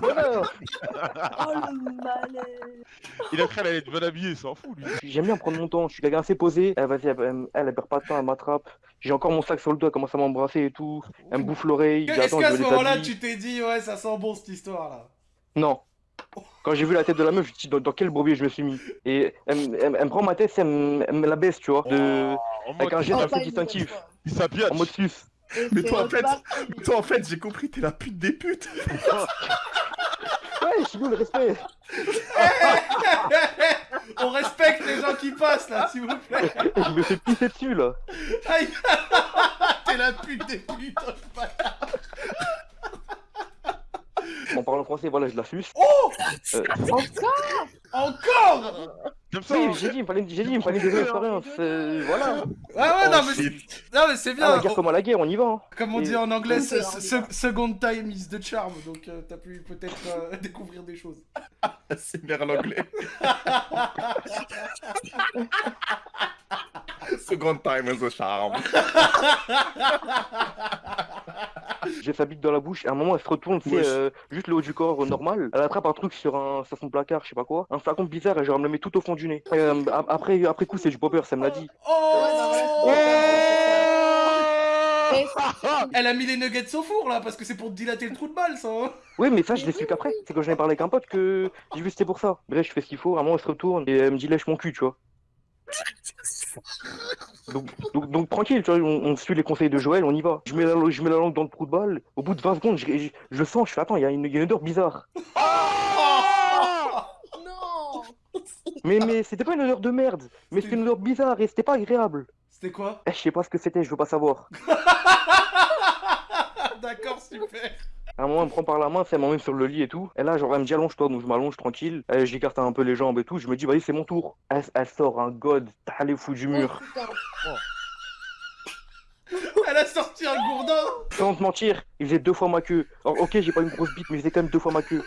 Voilà. oh le malaise. Il a cru qu'elle allait être bien habillée, il s'en fout, lui. J'aime bien prendre mon temps, je suis quelqu'un assez posé. Elle, vas-y, elle, elle, elle perd pas de temps, elle m'attrape. J'ai encore mon sac sur le dos, elle commence à m'embrasser et tout. Elle me bouffe l'oreille. Est-ce qu'à ce moment-là, tu t'es dit, ouais, ça sent bon cette histoire là Non. Quand j'ai vu la tête de la meuf, je me suis dit dans, dans quel bourbier je me suis mis. Et elle, me- elle me- elle me prend ma tête, elle me, elle me la baisse, tu vois. De... En Avec un geste Oh, nouvelle distinctif. s'habille. En mode sus. Mais c'est toi, en fait, mais toi, en fait, j'ai compris, t'es la pute des putes. Ouais, chez nous, le respect. On respecte les gens qui passent là, s'il vous plaît. Je me fais pisser dessus, là. Aïe T'es la pute des putes, oh, le bâtard. En parlant français, voilà, je la suce. Oh Euh, Encore ça, oui, hein. j'ai dit, il me fallait, j'ai dit, il me fallait des expériences. euh, voilà. Ah ouais, non, mais, shit. non, mais c'est Ah, bien. la guerre comme à la guerre, on y va. hein. Comme on Et- dit en anglais, Oui, se- c'est se- second time is the charm, donc euh, t'as pu peut-être euh, découvrir des choses. C'est l'anglais. Second time is a charm. J'ai sa bite dans la bouche, et à un moment elle se retourne, c'est euh, juste le haut du corps euh, normal. Elle attrape un truc sur, un, sur son placard, je sais pas quoi. Un flacon bizarre, et genre elle me le met tout au fond du nez. Euh, après, après coup, c'est du popper, ça me l'a dit. Oh Et- Elle a mis les nuggets au four là, parce que c'est pour te dilater le trou de balle ça. hein. Oui, mais ça, je l'ai su qu'après. C'est quand j'en ai parlé avec un pote que j'ai vu c'était pour ça. Bref, je fais ce qu'il faut, à un moment elle se retourne, et elle me dit lèche mon cul, tu vois. Donc, donc, donc, tranquille, tu vois, on, on suit les conseils de Joël, on y va. Je mets la, je mets la langue dans le trou de balle, au bout de 20 secondes, je, je, je le sens, je fais attends, il y, a une- il y a une odeur bizarre. Non Mais, mais c'était pas une odeur de merde, mais c'était une odeur bizarre et c'était pas agréable. C'était quoi Eh, je sais pas ce que c'était, je veux pas savoir. D'accord, super. À un moment, elle me prend par la main, elle m'emmène sur le lit et tout. Et là, genre, elle me dit allonge-toi, donc je m'allonge tranquille. J'écarte un peu les jambes et tout. Je me dis, vas-y, c'est mon tour. Elle, elle sort un god, t'as les fous du mur. Oh, putain. Elle a sorti un gourdin. Sans te mentir, il faisait deux fois ma queue. Alors, ok, j'ai pas une grosse bite, mais il faisait quand même deux fois ma queue.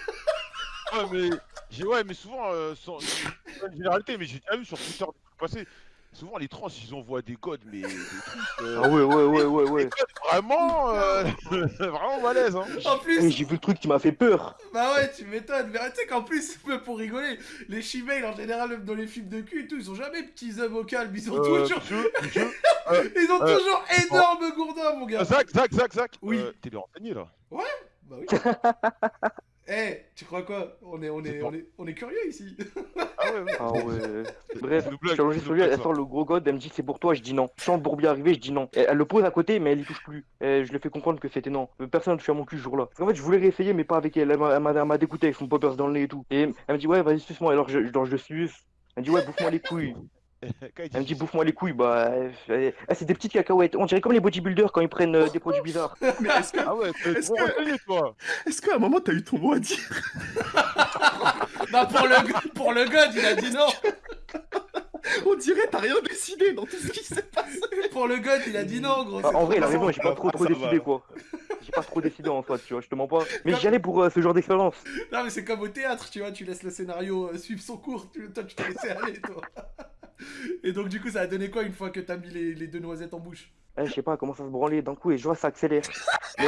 Ouais, mais, j'ai- ouais, mais souvent, euh, sans, c'est pas une généralité, mais j'ai déjà vu sur Twitter des trucs passés. Souvent, les trans, ils envoient des codes, mais des trucs. euh, Ah ouais, ouais, ouais, ouais, des ouais. codes vraiment, euh, vraiment balèze, hein. En plus, j'ai vu le truc qui m'a fait peur. bah ouais, tu m'étonnes. Mais tu sais qu'en plus, pour rigoler, les shemales en général, même dans les films de cul et tout, ils ont jamais petits œufs vocaux, mais ils ont Euh, toujours, monsieur, monsieur, ils ont euh, toujours énorme gourdin, mon gars. Zach, Zach, Zach, Zach. Oui. euh, T'es bien renseigné là. Bah oui. Eh, tu crois quoi? On est, on est, on est, on est curieux ici. Ah ouais, ouais. Ah ouais. Bref, je suis allongé sur lui, elle sort le gros god, elle me dit c'est pour toi, je dis non. Je sens le bourbier arriver, je dis non. Elle le pose à côté, mais elle y touche plus. Et je lui fais comprendre que c'était non. Personne ne touche à mon cul ce jour-là. Qu'en fait, je voulais réessayer, mais pas avec elle. Elle m'a- dégoûté avec son poppers dans le nez et tout. Et elle me dit ouais, vas-y, suce-moi. Alors je, genre, je suce. Elle me dit ouais, bouffe-moi les couilles. Elle me dit bouffe-moi les couilles. Bah, euh, euh, ah, c'est des petites cacahuètes. On dirait comme les bodybuilders quand ils prennent euh, des produits bizarres. Mais est-ce que, Ah ouais, Est-ce que- qu'à un moment t'as eu ton mot à dire Bah pour le, pour le god, il a dit non. On dirait t'as rien décidé dans tout ce qui s'est passé. Pour le god, il a dit non, gros. Ah, en vrai, il a raison, j'ai pas trop trop va. décidé quoi. J'ai pas trop décidé en soi, tu vois, je te mens pas. Mais j'y allais pour euh, ce genre d'expérience. Non mais c'est comme au théâtre, tu vois, tu laisses le scénario euh, suivre son cours, tu, toi tu t'es laissé aller toi. Et donc du coup ça a donné quoi une fois que t'as mis les, les deux noisettes en bouche? Eh, je sais pas, elle commence à se branler d'un coup et je vois ça accélère. Et,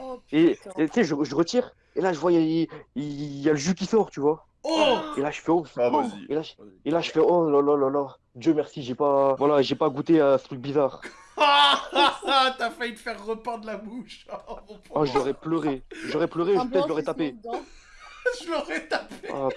Oh, et tu sais, je, je retire, et là je vois, il y, a- il y a le jus qui sort, tu vois. Oh Et là je fais oh, Ah, oh. Et là, je, et là je fais oh là là là là. Dieu merci, j'ai pas, voilà, j'ai pas goûté à ce truc bizarre. Ah ah, ah, T'as failli te faire repeindre la bouche Oh mon Oh, j'aurais pleuré, j'aurais pleuré, peut-être je l'aurais tapé. Je l'aurais tapé Ah,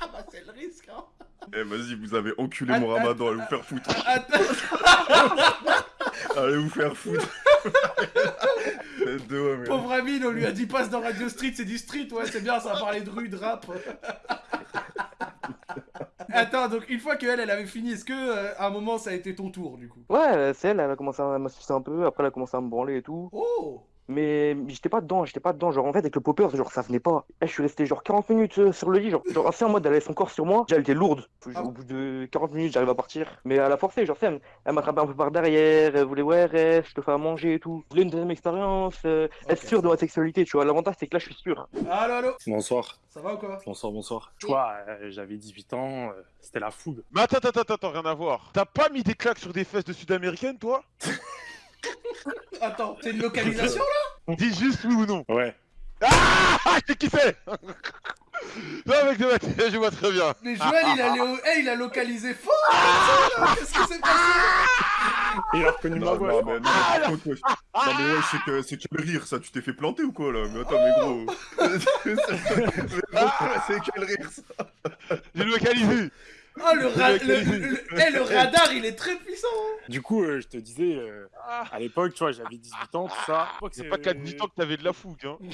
Ah bah c'est le risque hein Eh vas-y, vous avez enculé mon ramadan, allez vous faire foutre. Allez vous faire foutre. Pauvre Amine, on lui a dit passe dans Radio Street, c'est dit Street, ouais, c'est bien, ça va parler de rue, de rap. Attends, donc une fois qu'elle, elle avait fini, est-ce que euh, à un moment ça a été ton tour du coup? Ouais, c'est elle, elle a commencé à m'assister un peu, après elle a commencé à me branler et tout. Oh Mais j'étais pas dedans, j'étais pas dedans. Genre en fait avec le popper, genre ça venait pas. Là, je suis resté genre 40 minutes euh, sur le lit, genre, genre assez en mode elle avait son corps sur moi. Déjà elle était lourde. Ah. Au bout de 40 minutes, j'arrive à partir. Mais elle a forcé, genre c'est elle, elle m'attrapait un peu par derrière, elle voulait ouais reste, je te fais à manger et tout. Je voulais une deuxième expérience, euh, être sûr de ma sexualité, tu vois. L'avantage c'est que là je suis sûr. Allô, allô? Bonsoir. Ça va ou quoi? Bonsoir, bonsoir. Tu vois, euh, j'avais 18 ans, euh, c'était la fougue. Mais attends, attends, attends, attends, rien à voir. T'as pas mis des claques sur des fesses de sud-américaine, toi? Attends, c'est une localisation là? Dis juste oui ou non. Ouais. Ah qui c'est Non, mec, de je vois très bien. Mais Joël, il a, léo- eh, il a localisé fort comme ça, là. Qu'est-ce qui s'est passé? Il a reconnu ma Non, voix. non, mais, non, mais par contre, wesh. Non, mais ouais, c'est que, c'est quel rire ça Tu t'es fait planter ou quoi là? Mais attends, mais gros. Mais gros, c'est quel rire ça? J'ai localisé. Oh, le, ra- le, le- le- eh, le radar, il est très puissant hein. Du coup, euh, je te disais, euh, à l'époque, tu vois, j'avais 18 ans, tout ça. C'est pas 4 10 ans que t'avais de la fougue, hein.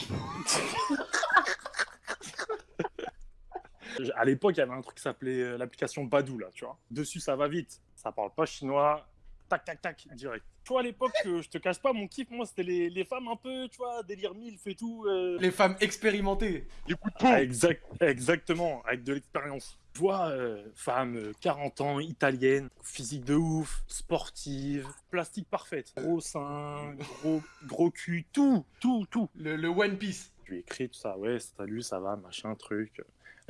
À l'époque, il y avait un truc qui s'appelait euh, l'application Badou, là, tu vois. Dessus, ça va vite. Ça parle pas chinois. Tac, tac, tac, direct. Tu vois, à l'époque, euh, je te cache pas, mon kiff, moi, c'était les, les femmes un peu, tu vois, délire milf et tout. euh. Les femmes expérimentées. Les coups de Ah, peau. exact, exactement, avec de l'expérience. Tu vois, euh, femme, euh, 40 ans, italienne, physique de ouf, sportive, plastique parfaite, gros sein, gros, gros cul, tout, tout, tout. Le, le One Piece. Je lui ai écrit tout ça, ouais, salut, ça va, machin, truc.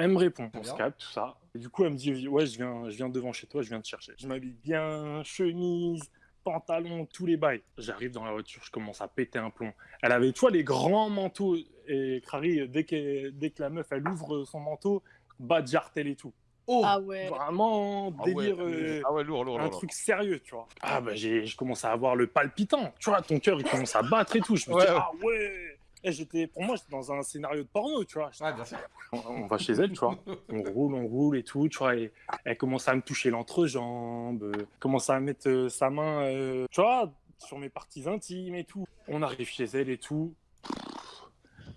Elle me répond, on se capte, tout ça. Et du coup, elle me dit, ouais, je viens, je viens devant chez toi, je viens te chercher. Je m'habille bien, chemise, pantalon, tous les bails. J'arrive dans la voiture, je commence à péter un plomb. Elle avait, tu vois, les grands manteaux. Et Crary, dès que, dès que la meuf, elle ouvre son manteau, bas de jartel et tout. Oh Ah ouais. Vraiment, Ah ouais, délire. euh, ah ouais, lourd, lourd, un lourd. truc sérieux, tu vois. Ah bah j'ai, je commence à avoir le palpitant, tu vois, ton cœur il commence à battre et tout. Je me Ouais, dis ouais. ah ouais. Et j'étais, pour moi j'étais dans un scénario de porno, tu vois. Ouais, bien sûr. On, on va chez elle, tu vois. On roule, on roule et tout, tu vois. Et elle commence à me toucher l'entrejambe, euh, commence à mettre euh, sa main, euh, tu vois, sur mes parties intimes et tout. On arrive chez elle et tout.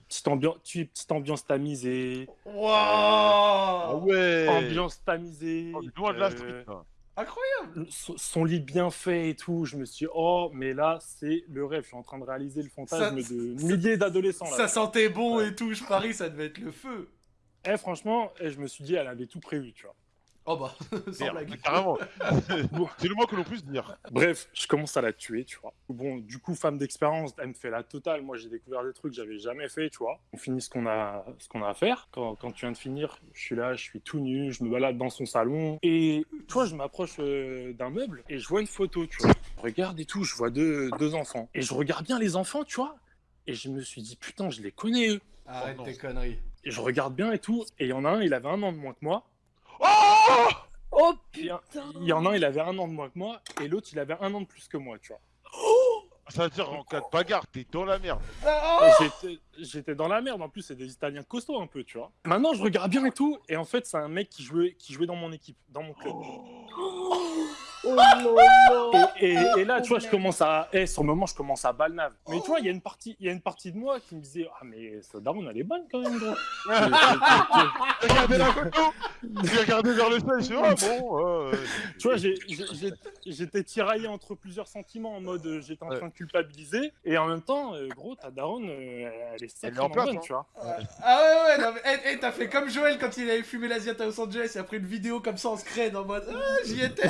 Petite ambiance, tu petite ambiance tamisée. Waouh Ah ouais. Ambiance tamisée. Oh, loin de la euh, street. Incroyable son son lit bien fait et tout, je me suis dit, oh, mais là, c'est le rêve. Je suis en train de réaliser le fantasme Ça- de milliers d'adolescents. Ça sentait bon et tout, je parie, ça devait être le feu. Eh, franchement, eh, je me suis dit, elle avait tout prévu, tu vois. Oh bah, sans Merde, blague. carrément. C'est le moins que l'on puisse dire. Bref, je commence à la tuer, tu vois. Bon, du coup, femme d'expérience, elle me fait la totale. Moi, j'ai découvert des trucs que j'avais jamais fait, tu vois. On finit ce qu'on a, ce qu'on a à faire. Quand, quand tu viens de finir, je suis là, je suis tout nu, je me balade dans son salon. Et tu vois, je m'approche euh, d'un meuble et je vois une photo, tu vois. Je regarde et tout, je vois deux, deux enfants. Et je regarde bien les enfants, tu vois. Et je me suis dit, putain, je les connais, eux. Arrête non. tes conneries. Et je regarde bien et tout. Et il y en a un, il avait un an de moins que moi. Oh Oh Il y, a- il y en a un, il avait un an de moins que moi. Et l'autre, il avait un an de plus que moi, tu vois. Ça veut dire en cas de bagarre, t'es dans la merde. Oh J'étais- J'étais dans la merde, en plus c'est des Italiens costauds un peu, tu vois. Maintenant je regarde bien et tout, et en fait c'est un mec qui jouait, qui jouait dans mon équipe, dans mon club. Oh non, non. Et, et- et là tu vois je commence à, eh, sur le moment je commence à balnave. Mais tu vois il y a une partie, il y a une partie de moi qui me disait ah mais ça daron elle est bonne quand même gros. Regardez la photo J'ai regardé vers le ciel, je suis ah bon. euh, tu vois j'étais tiraillé entre plusieurs sentiments en mode euh, j'étais en train de culpabiliser et en même temps euh, gros ta daronne euh, elle est Elle est en sacrément bonne hein. tu vois. Ah ouais, ouais, non, mais eh, eh, t'as fait comme Joël quand il avait fumé l'Asiat à Los Angeles, il a pris une vidéo comme ça en scred en mode Ah, j'y étais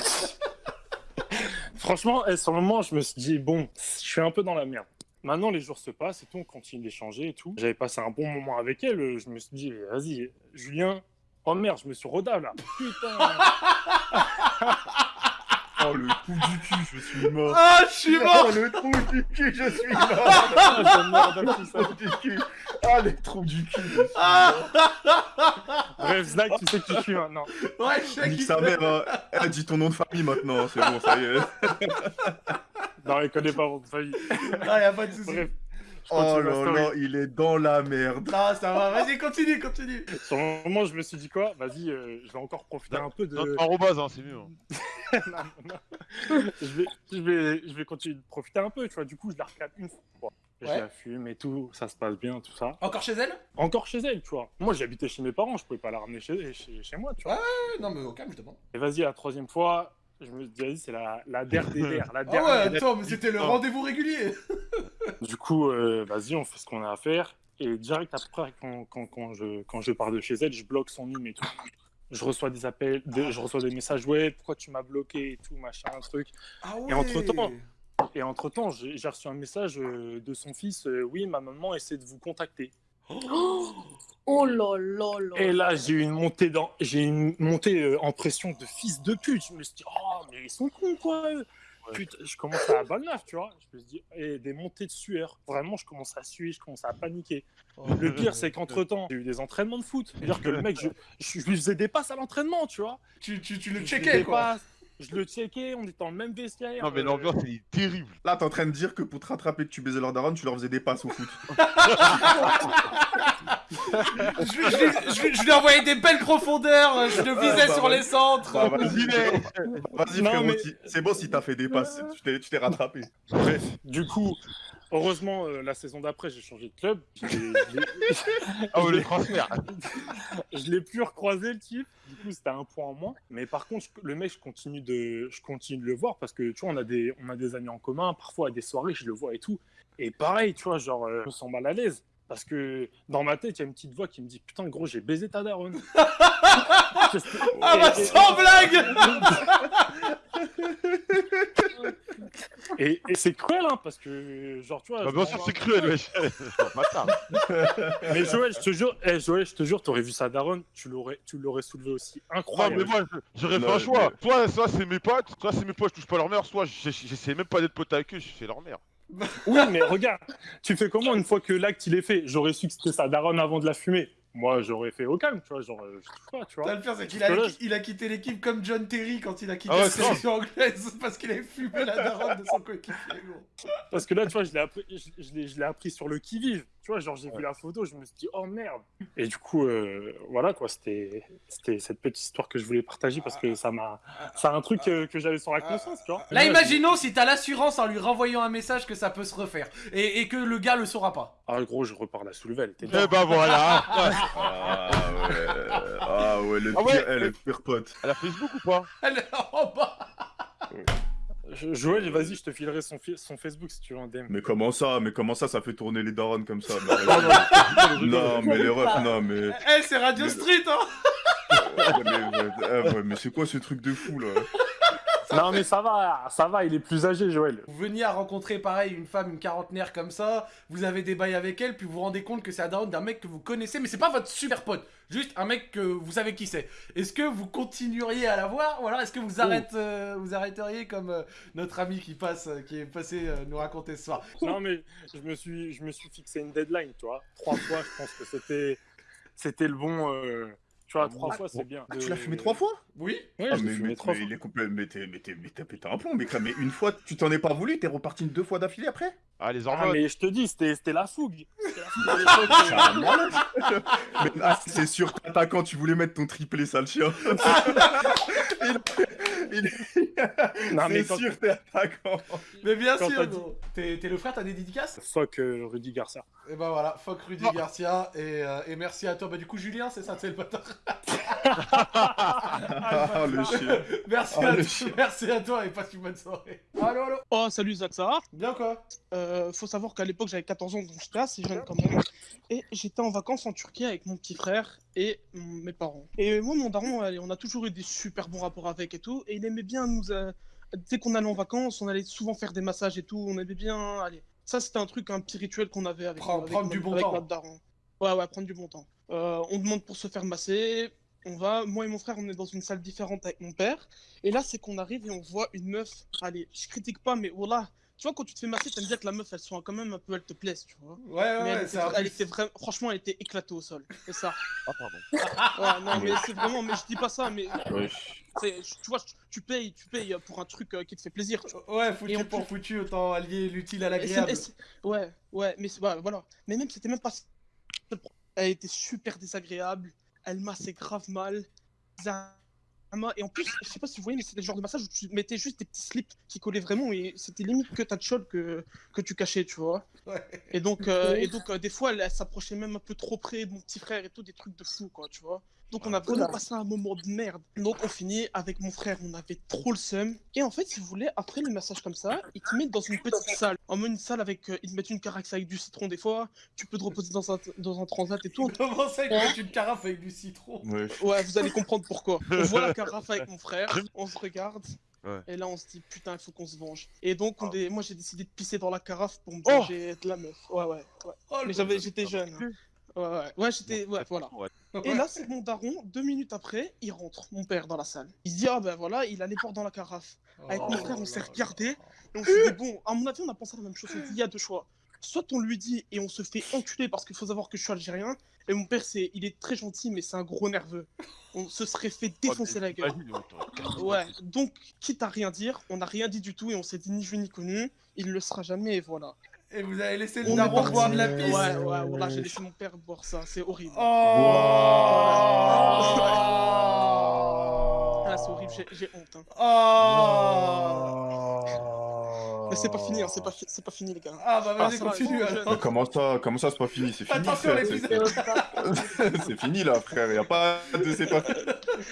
Franchement, eh, sur le moment, je me suis dit, bon, je suis un peu dans la merde. Maintenant, les jours se passent et tout, on continue d'échanger et tout. J'avais passé un bon moment avec elle. Je me suis dit, vas-y, Julien. Oh merde, je me suis rodave là. Putain. Oh le trou du cul, je suis mort. Ah, je suis mort Oh le trou du cul, je suis mort. tout ça. Trou du cul. Ah les trous du cul. je suis Ah mort. Bref, Zach, tu sais qui je suis maintenant. Ouais, je sais Nique qui sa mère, hein. Elle dit ton nom de famille maintenant, c'est bon, ça y est. Non, elle connaît pas votre famille. Ah, y'a pas de soucis. Bref. Oh là là, il est dans la merde. Non, ça va, vas-y, continue, continue. Sur le moment, je me suis dit quoi? Vas-y, euh, je vais encore profiter un peu de. Arrobase, hein, c'est mieux. hein. Non, non, non. je, vais, je, vais, je vais continuer de profiter un peu, tu vois. Du coup, je la recadre une fois. je la fume et tout, ça se passe bien, tout ça. Encore chez elle? Encore chez elle, tu vois. Moi, j'habitais chez mes parents, je pouvais pas la ramener chez, chez, chez moi, tu vois. Ouais, ouais, non, mais au calme, je demande. Et vas-y, la troisième fois, je me dis, vas-y, c'est la, la der des der, la Ah der ouais, attends, mais c'était le rendez-vous régulier. Du coup, euh, vas-y, on fait ce qu'on a à faire. Et direct après, quand, quand, quand, je, quand je pars de chez elle, je bloque son numéro et tout. Je reçois des appels, des- je reçois des messages, ouais, pourquoi tu m'as bloqué et tout, machin, un truc. Ah Et entre-temps, et entre-temps, j'ai j'ai reçu un message euh, de son fils, euh, oui, ma maman essaie de vous contacter. Oh là là là. Et là, j'ai eu une montée dans, j'ai une montée euh, en pression de fils de pute. Je me suis dit, oh, mais ils sont cons, quoi. Putain, je commence à balle neuf, tu vois. Je me et des montées de sueur. Vraiment, je commence à suer, je commence à paniquer. Le pire, c'est qu'entre-temps, j'ai eu des entraînements de foot. C'est-à-dire que le mec, je, je, lui faisais des passes à l'entraînement, tu vois. Tu, tu, tu le checkais, quoi. passes, Je le checkais, on était dans le même vestiaire. Non, mais euh, l'ambiance, elle est terrible. Là, t'es en train de dire que pour te rattraper que tu baisais leur daronne, tu leur faisais des passes au foot. je, lui- je lui- je lui- je lui ai envoyé des belles profondeurs, je le visais bah sur ouais. les centres. Bah, vas-y, vas-y Non, frérot, mais- c'est bon si t'as fait des passes, tu t'es- tu t'es rattrapé. Bref, du coup, heureusement, euh, la saison d'après, j'ai changé de club. Je l'ai- Ah je le l'ai- transfert. je l'ai plus recroisé le type. Du coup, c'était un point en moins. Mais par contre, je- le mec, je continue de, je continue de le voir parce que tu vois, on a des, on a des amis en commun. Parfois, à des soirées, je le vois et tout. Et pareil, tu vois, genre, euh, je me sens mal à l'aise. Parce que dans ma tête, il y a une petite voix qui me dit Putain, gros, j'ai baisé ta daronne. Ah bah sans blague Et, et c'est cruel, hein, parce que, genre, tu vois. Bah, bien sûr, c'est cruel, wesh. Mais Joël, je te jure, eh, Joël, je te jure, t'aurais vu sa daronne, tu l'aurais, tu l'aurais soulevé aussi. Non, Incroyable. mais moi, j'aurais fait un choix. mais- Soit, soit c'est mes potes, soit c'est mes potes, je touche pas leur mère, soit j'essaie même pas d'être pote avec eux, je fais leur mère. Oui, mais regarde, tu fais comment une fois que l'acte il est fait? J'aurais su que c'était sa daronne avant de la fumer. Moi, j'aurais fait au calme, tu vois, genre, euh, je pas, tu vois. le pire, c'est qu'il a, il a quitté l'équipe comme John Terry quand il a quitté Ah la sélection anglaise parce qu'il avait fumé la daronne de son coéquipier. Parce que là, tu vois, je l'ai appris, je, je l'ai, je l'ai appris sur le qui-vive. Tu vois, genre, j'ai vu la photo, je me suis dit, oh merde. Et du coup, euh, voilà, quoi, c'était, cette petite histoire que je voulais partager parce que ça m'a. C'est un truc euh, que j'avais sur la conscience, tu vois. Là, imaginons si t'as l'assurance en lui renvoyant un message que ça peut se refaire et, et que le gars le saura pas. Ah, gros, je repars la soulever, elle était Eh bah voilà. Ah ouais, ah ouais, le Ah pire, ouais. eh, le pire pote. Elle a Facebook ou pas? Elle est en bas. Je- Joël, vas-y, je te filerai son, fi- son Facebook si tu veux un DM. Mais comment ça? Mais comment ça, ça fait tourner les darons comme ça? Mais- Non, mais les refs, non, mais... Eh, c'est Radio Street, hein. Mais, ouais, mais c'est quoi ce truc de fou, là? Non, mais ça va, ça va, il est plus âgé, Joël. Vous veniez à rencontrer pareil une femme, une quarantenaire comme ça, vous avez des bails avec elle, puis vous vous rendez compte que c'est la daronne d'un mec que vous connaissez, mais c'est pas votre super pote, juste un mec que vous savez qui c'est. Est-ce que vous continueriez à la voir, ou alors est-ce que vous, arrête, euh, vous arrêteriez comme euh, notre ami qui passe, euh, qui est passé euh, nous raconter ce soir? Non, mais je me suis, je me suis fixé une deadline, tu vois. Trois fois, je pense que c'était, c'était le bon. Tu vois, trois fois, c'est bien. Ah, tu l'as fumé trois fois? Oui Ah, je l'ai mais, trois mais fois. il est complet, mais t'es, mais t'es, mais t'as pété un plomb, mais, quand- mais une fois, tu t'en es pas voulu, t'es reparti deux fois d'affilée après? Ah, les Ah, hormones. mais je te dis, c'était, c'était la fougue. C'est ah, sûr qu'attaquant, tu voulais mettre ton triplé, sale chien. il, il- Non, mais quand- sûr, t'es attaquant. Mais bien Quand sûr, dit-. T'es le frère, t'as des dédicaces Fuck euh, Rudy Garcia. Et ben voilà, fuck Rudy Garcia, et, euh, et merci à toi. Bah du coup, Julien, c'est ça, c'est le bâtard. Ah, le chien. Merci, Ah, à le toi, chien. merci à toi et passe une bonne soirée. Allo, allo Oh, salut Zach, ça va? Bien quoi Euh, Faut savoir qu'à l'époque j'avais 14 ans, donc j'étais assez jeune quand même. Et j'étais en vacances en Turquie avec mon petit frère et mes parents. Et moi, mon daron, on a toujours eu des super bons rapports avec et tout. Et il aimait bien nous. euh, dès qu'on allait en vacances, on allait souvent faire des massages et tout. On aimait bien. Allez, ça c'était un truc, un petit rituel qu'on avait avec, Prends- avec prendre du bon avec temps. notre daron. Ouais, ouais, prendre du bon temps. Euh, on demande pour se faire masser. On va, moi et mon frère, on est dans une salle différente avec mon père. Et là, c'est qu'on arrive et on voit une meuf. Allez, je critique pas, mais voilà. Tu vois, quand tu te fais masser, t'aimes bien que la meuf, elle soit quand même un peu, elle te plaise, tu vois. Ouais, ouais, mais elle, ouais, était, elle vraiment, franchement, elle était éclatée au sol. C'est ça. Ah, pardon. Ouais, non, mais c'est vraiment, mais je dis pas ça, mais tu vois, tu payes, tu payes pour un truc euh, qui te fait plaisir, tu vois. Ouais, foutu pour plus- foutu, autant allier l'utile à l'agréable. Ouais, ouais, mais c'est- ouais, voilà. Mais même, c'était même pas. Elle était super désagréable. Elle massait grave mal. Ça- Et en plus, je sais pas si vous voyez, mais c'était le genre de massage où tu mettais juste des petits slips qui collaient vraiment et c'était limite que ta chol que, que tu cachais, tu vois. Et donc, euh, et donc euh, des fois, elle, elle s'approchait même un peu trop près de mon petit frère et tout, des trucs de fou, quoi, tu vois. Donc, on a vraiment passé un moment de merde. Donc, on finit avec mon frère, on avait trop le seum. Et en fait, si vous voulez, après les massages comme ça, ils te mettent dans une petite salle. En mode une salle avec. euh, ils te mettent une caraxe avec du citron des fois, tu peux te reposer dans un, dans un transat et tout. Comment ça, ils mettent une carafe avec du citron Ouais, vous allez comprendre pourquoi. On voit la carafe avec mon frère, on se regarde. Ouais. Et là, on se dit, putain, il faut qu'on se venge. Et donc, on est- moi, j'ai décidé de pisser dans la carafe pour me Oh venger de la meuf. Ouais, ouais. ouais. Oh, le Mais j'avais, j'étais jeune. Ouais, ouais. Ouais, j'étais. Ouais, voilà. Et là, c'est mon daron, deux minutes après, il rentre, mon père, dans la salle. Il se dit, ah ben voilà, il a les portes dans la carafe. Avec mon frère, on s'est regardé, et on s'est dit, bon, à mon avis, on a pensé à la même chose. On s'est dit, il y a deux choix. Soit on lui dit et on se fait enculer parce qu'il faut savoir que je suis algérien, et mon père, c'est, il est très gentil, mais c'est un gros nerveux. On se serait fait défoncer la gueule. Ouais, donc, quitte à rien dire, on n'a rien dit du tout, et on s'est dit ni vu ni connu, il le sera jamais, et voilà. Et vous avez laissé le On est daron boire de la pisse Ouais, ouais, voilà, j'ai laissé mon père boire ça, c'est horrible. Oh Ah, c'est horrible, j'ai- j'ai honte. hein. Oh Mais c'est pas fini, hein, c'est pas, fi- c'est pas fini, les gars. Ah bah vas-y, va, continue, Comment ça, comment ça c'est pas fini C'est fini, c'est- fini là, frère. Y a pas de c'est pas.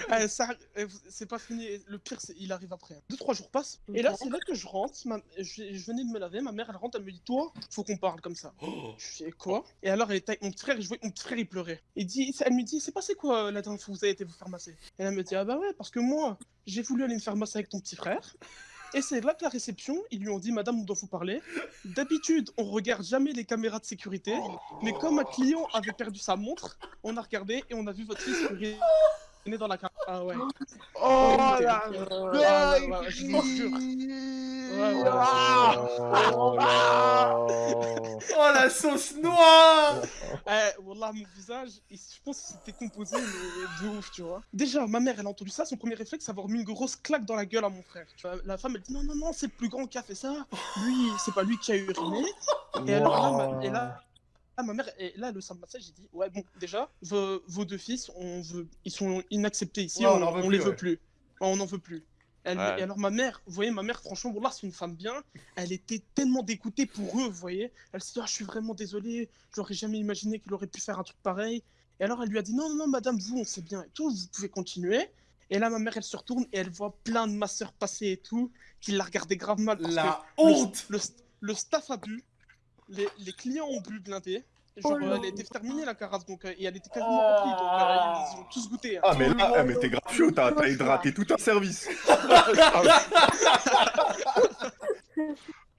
Ah, ça, euh, c'est pas fini. Le pire, c'est il arrive après. Deux trois jours passent. Et là, c'est là que je rentre. ma- je, je venais de me laver. Ma mère, elle rentre. Elle me dit Toi, faut qu'on parle comme ça. Je fais quoi? Et alors, elle était avec mon petit frère. Et je voyais mon petit frère, il pleurait. Et dit, elle me dit C'est passé quoi euh, la dernière fois vous avez été vous faire masser? Et elle me dit Ah bah ouais, parce que moi, j'ai voulu aller me faire masser avec ton petit frère. Et c'est là que la réception, ils lui ont dit Madame, on doit vous parler. D'habitude, on regarde jamais les caméras de sécurité, mais comme un client avait perdu sa montre, on a regardé et on a vu votre fils uriner dans la carte. Ah ouais. Oh la ah je vous jure. Ouais, ouais. Oh la sauce noire Eh, Wallah, mon visage, je pense qu'il s'était composé mais de ouf, tu vois. Déjà, ma mère, elle a entendu ça, son premier réflexe, c'est avoir mis une grosse claque dans la gueule à mon frère. Tu vois, la femme, elle dit non, non, non, c'est le plus grand qui a fait ça. Lui, c'est pas lui qui a uriné. Et alors là, ma, et là, là, ma mère, et là, le simple massage, j'ai dit ouais, bon, déjà, vos, vos deux fils, on veut, ils sont inacceptés ici, Ouais, on on, en veut on plus, les ouais. veut plus. On n'en veut plus. Elle- Ouais. Et alors ma mère, vous voyez, ma mère, franchement, Wallah, c'est une femme bien. Elle était tellement dégoûtée pour eux, vous voyez. Elle s'est dit, Ah, je suis vraiment désolée, j'aurais jamais imaginé qu'il aurait pu faire un truc pareil. Et alors elle lui a dit, non, non, non, madame, vous, on sait bien et tout, vous pouvez continuer. Et là, ma mère, elle se retourne et elle voit plein de masseurs passer et tout, qui la regardaient grave mal. Parce La que le- honte le, le staff a bu, les, les clients ont bu blindé. Genre, Oh euh, elle était terminée la carafe, donc, euh, et elle était quasiment remplie, donc euh, ils ont tous goûté. hein. Ah, mais là, eh, mais t'es gratuit, t'as t'as hydraté tout un service.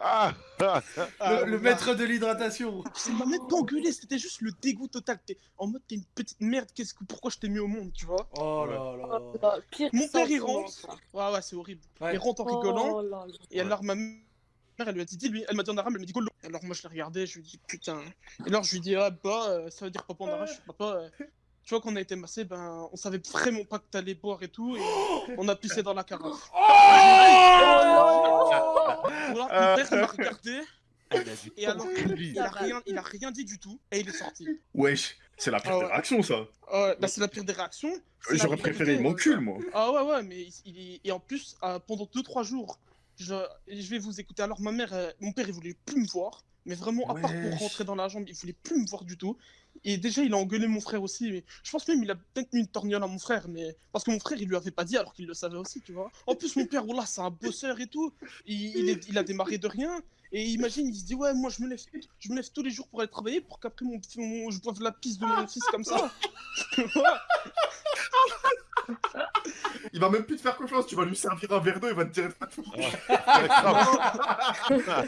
Ah Le, le maître de l'hydratation C'est m'a même pas engueulé, c'était juste le dégoût total. T'es en mode t'es une petite merde, qu'est-ce que pourquoi je t'ai mis au monde, tu vois? Oh là là Bah, pire Mon père il rentre. Ouais ouais c'est horrible. Ouais. Il rentre en rigolant. Oh là là. Et alors ma mère elle lui a dit dis-lui, elle m'a dit en arabe, elle m'a dit Golo. Alors moi je l'ai regardé, je lui ai dit putain. Et alors je lui ai dit ah bah euh, ça veut dire papa en arabe, je fais, papa. euh, tu vois qu'on a été massé, ben on savait vraiment pas que t'allais boire et tout, et on a pissé dans la carafe. Voilà, mon père il m'a regardé. Et alors, il a, rien, il a rien dit du tout, et il est sorti. Wesh, c'est la pire Ah des réactions, ça. Ouais, bah c'est la pire des réactions. J'aurais préféré il m'encule, moi. Ah ouais, ouais, mais il, il- et en plus, euh, pendant 2-3 jours, je, je vais vous écouter. Alors, ma mère, euh, mon père, il voulait plus me voir, mais vraiment, à part pour rentrer dans la jambe, il voulait plus me voir du tout. Et déjà, il a engueulé mon frère aussi. Mais je pense même il a peut-être mis une torgnole à mon frère, mais parce que mon frère, il lui avait pas dit alors qu'il le savait aussi, tu vois. En plus, mon père, voilà, c'est un bosseur et tout. Il, il, est- il a démarré de rien. Et imagine, il se dit, ouais, moi, je me lève, je me lève tous les jours pour aller travailler pour qu'après, mon, mon- je boive la pisse de mon fils comme ça. Il va même plus te faire confiance, tu vas lui servir un verre d'eau, il va te dire.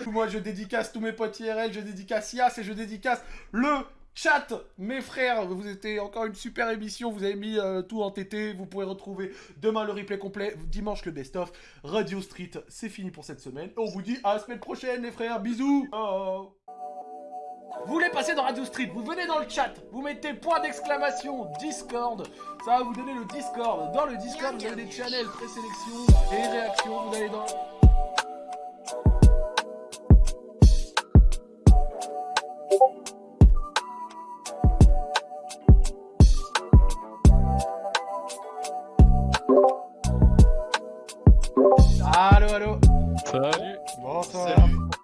Moi, je dédicace tous mes potes IRL, je dédicace Yas et je dédicace le chat. Mes frères, vous étiez encore une super émission, vous avez mis euh, tout en TT, vous pouvez retrouver demain le replay complet, dimanche le best-of. Radio Street, c'est fini pour cette semaine. On vous dit à la semaine prochaine, les frères, bisous. Oh. Vous voulez passer dans Radio Street, vous venez dans le chat, vous mettez point d'exclamation Discord, ça va vous donner le Discord. Dans le Discord, vous avez des channels présélection et réactions, vous allez dans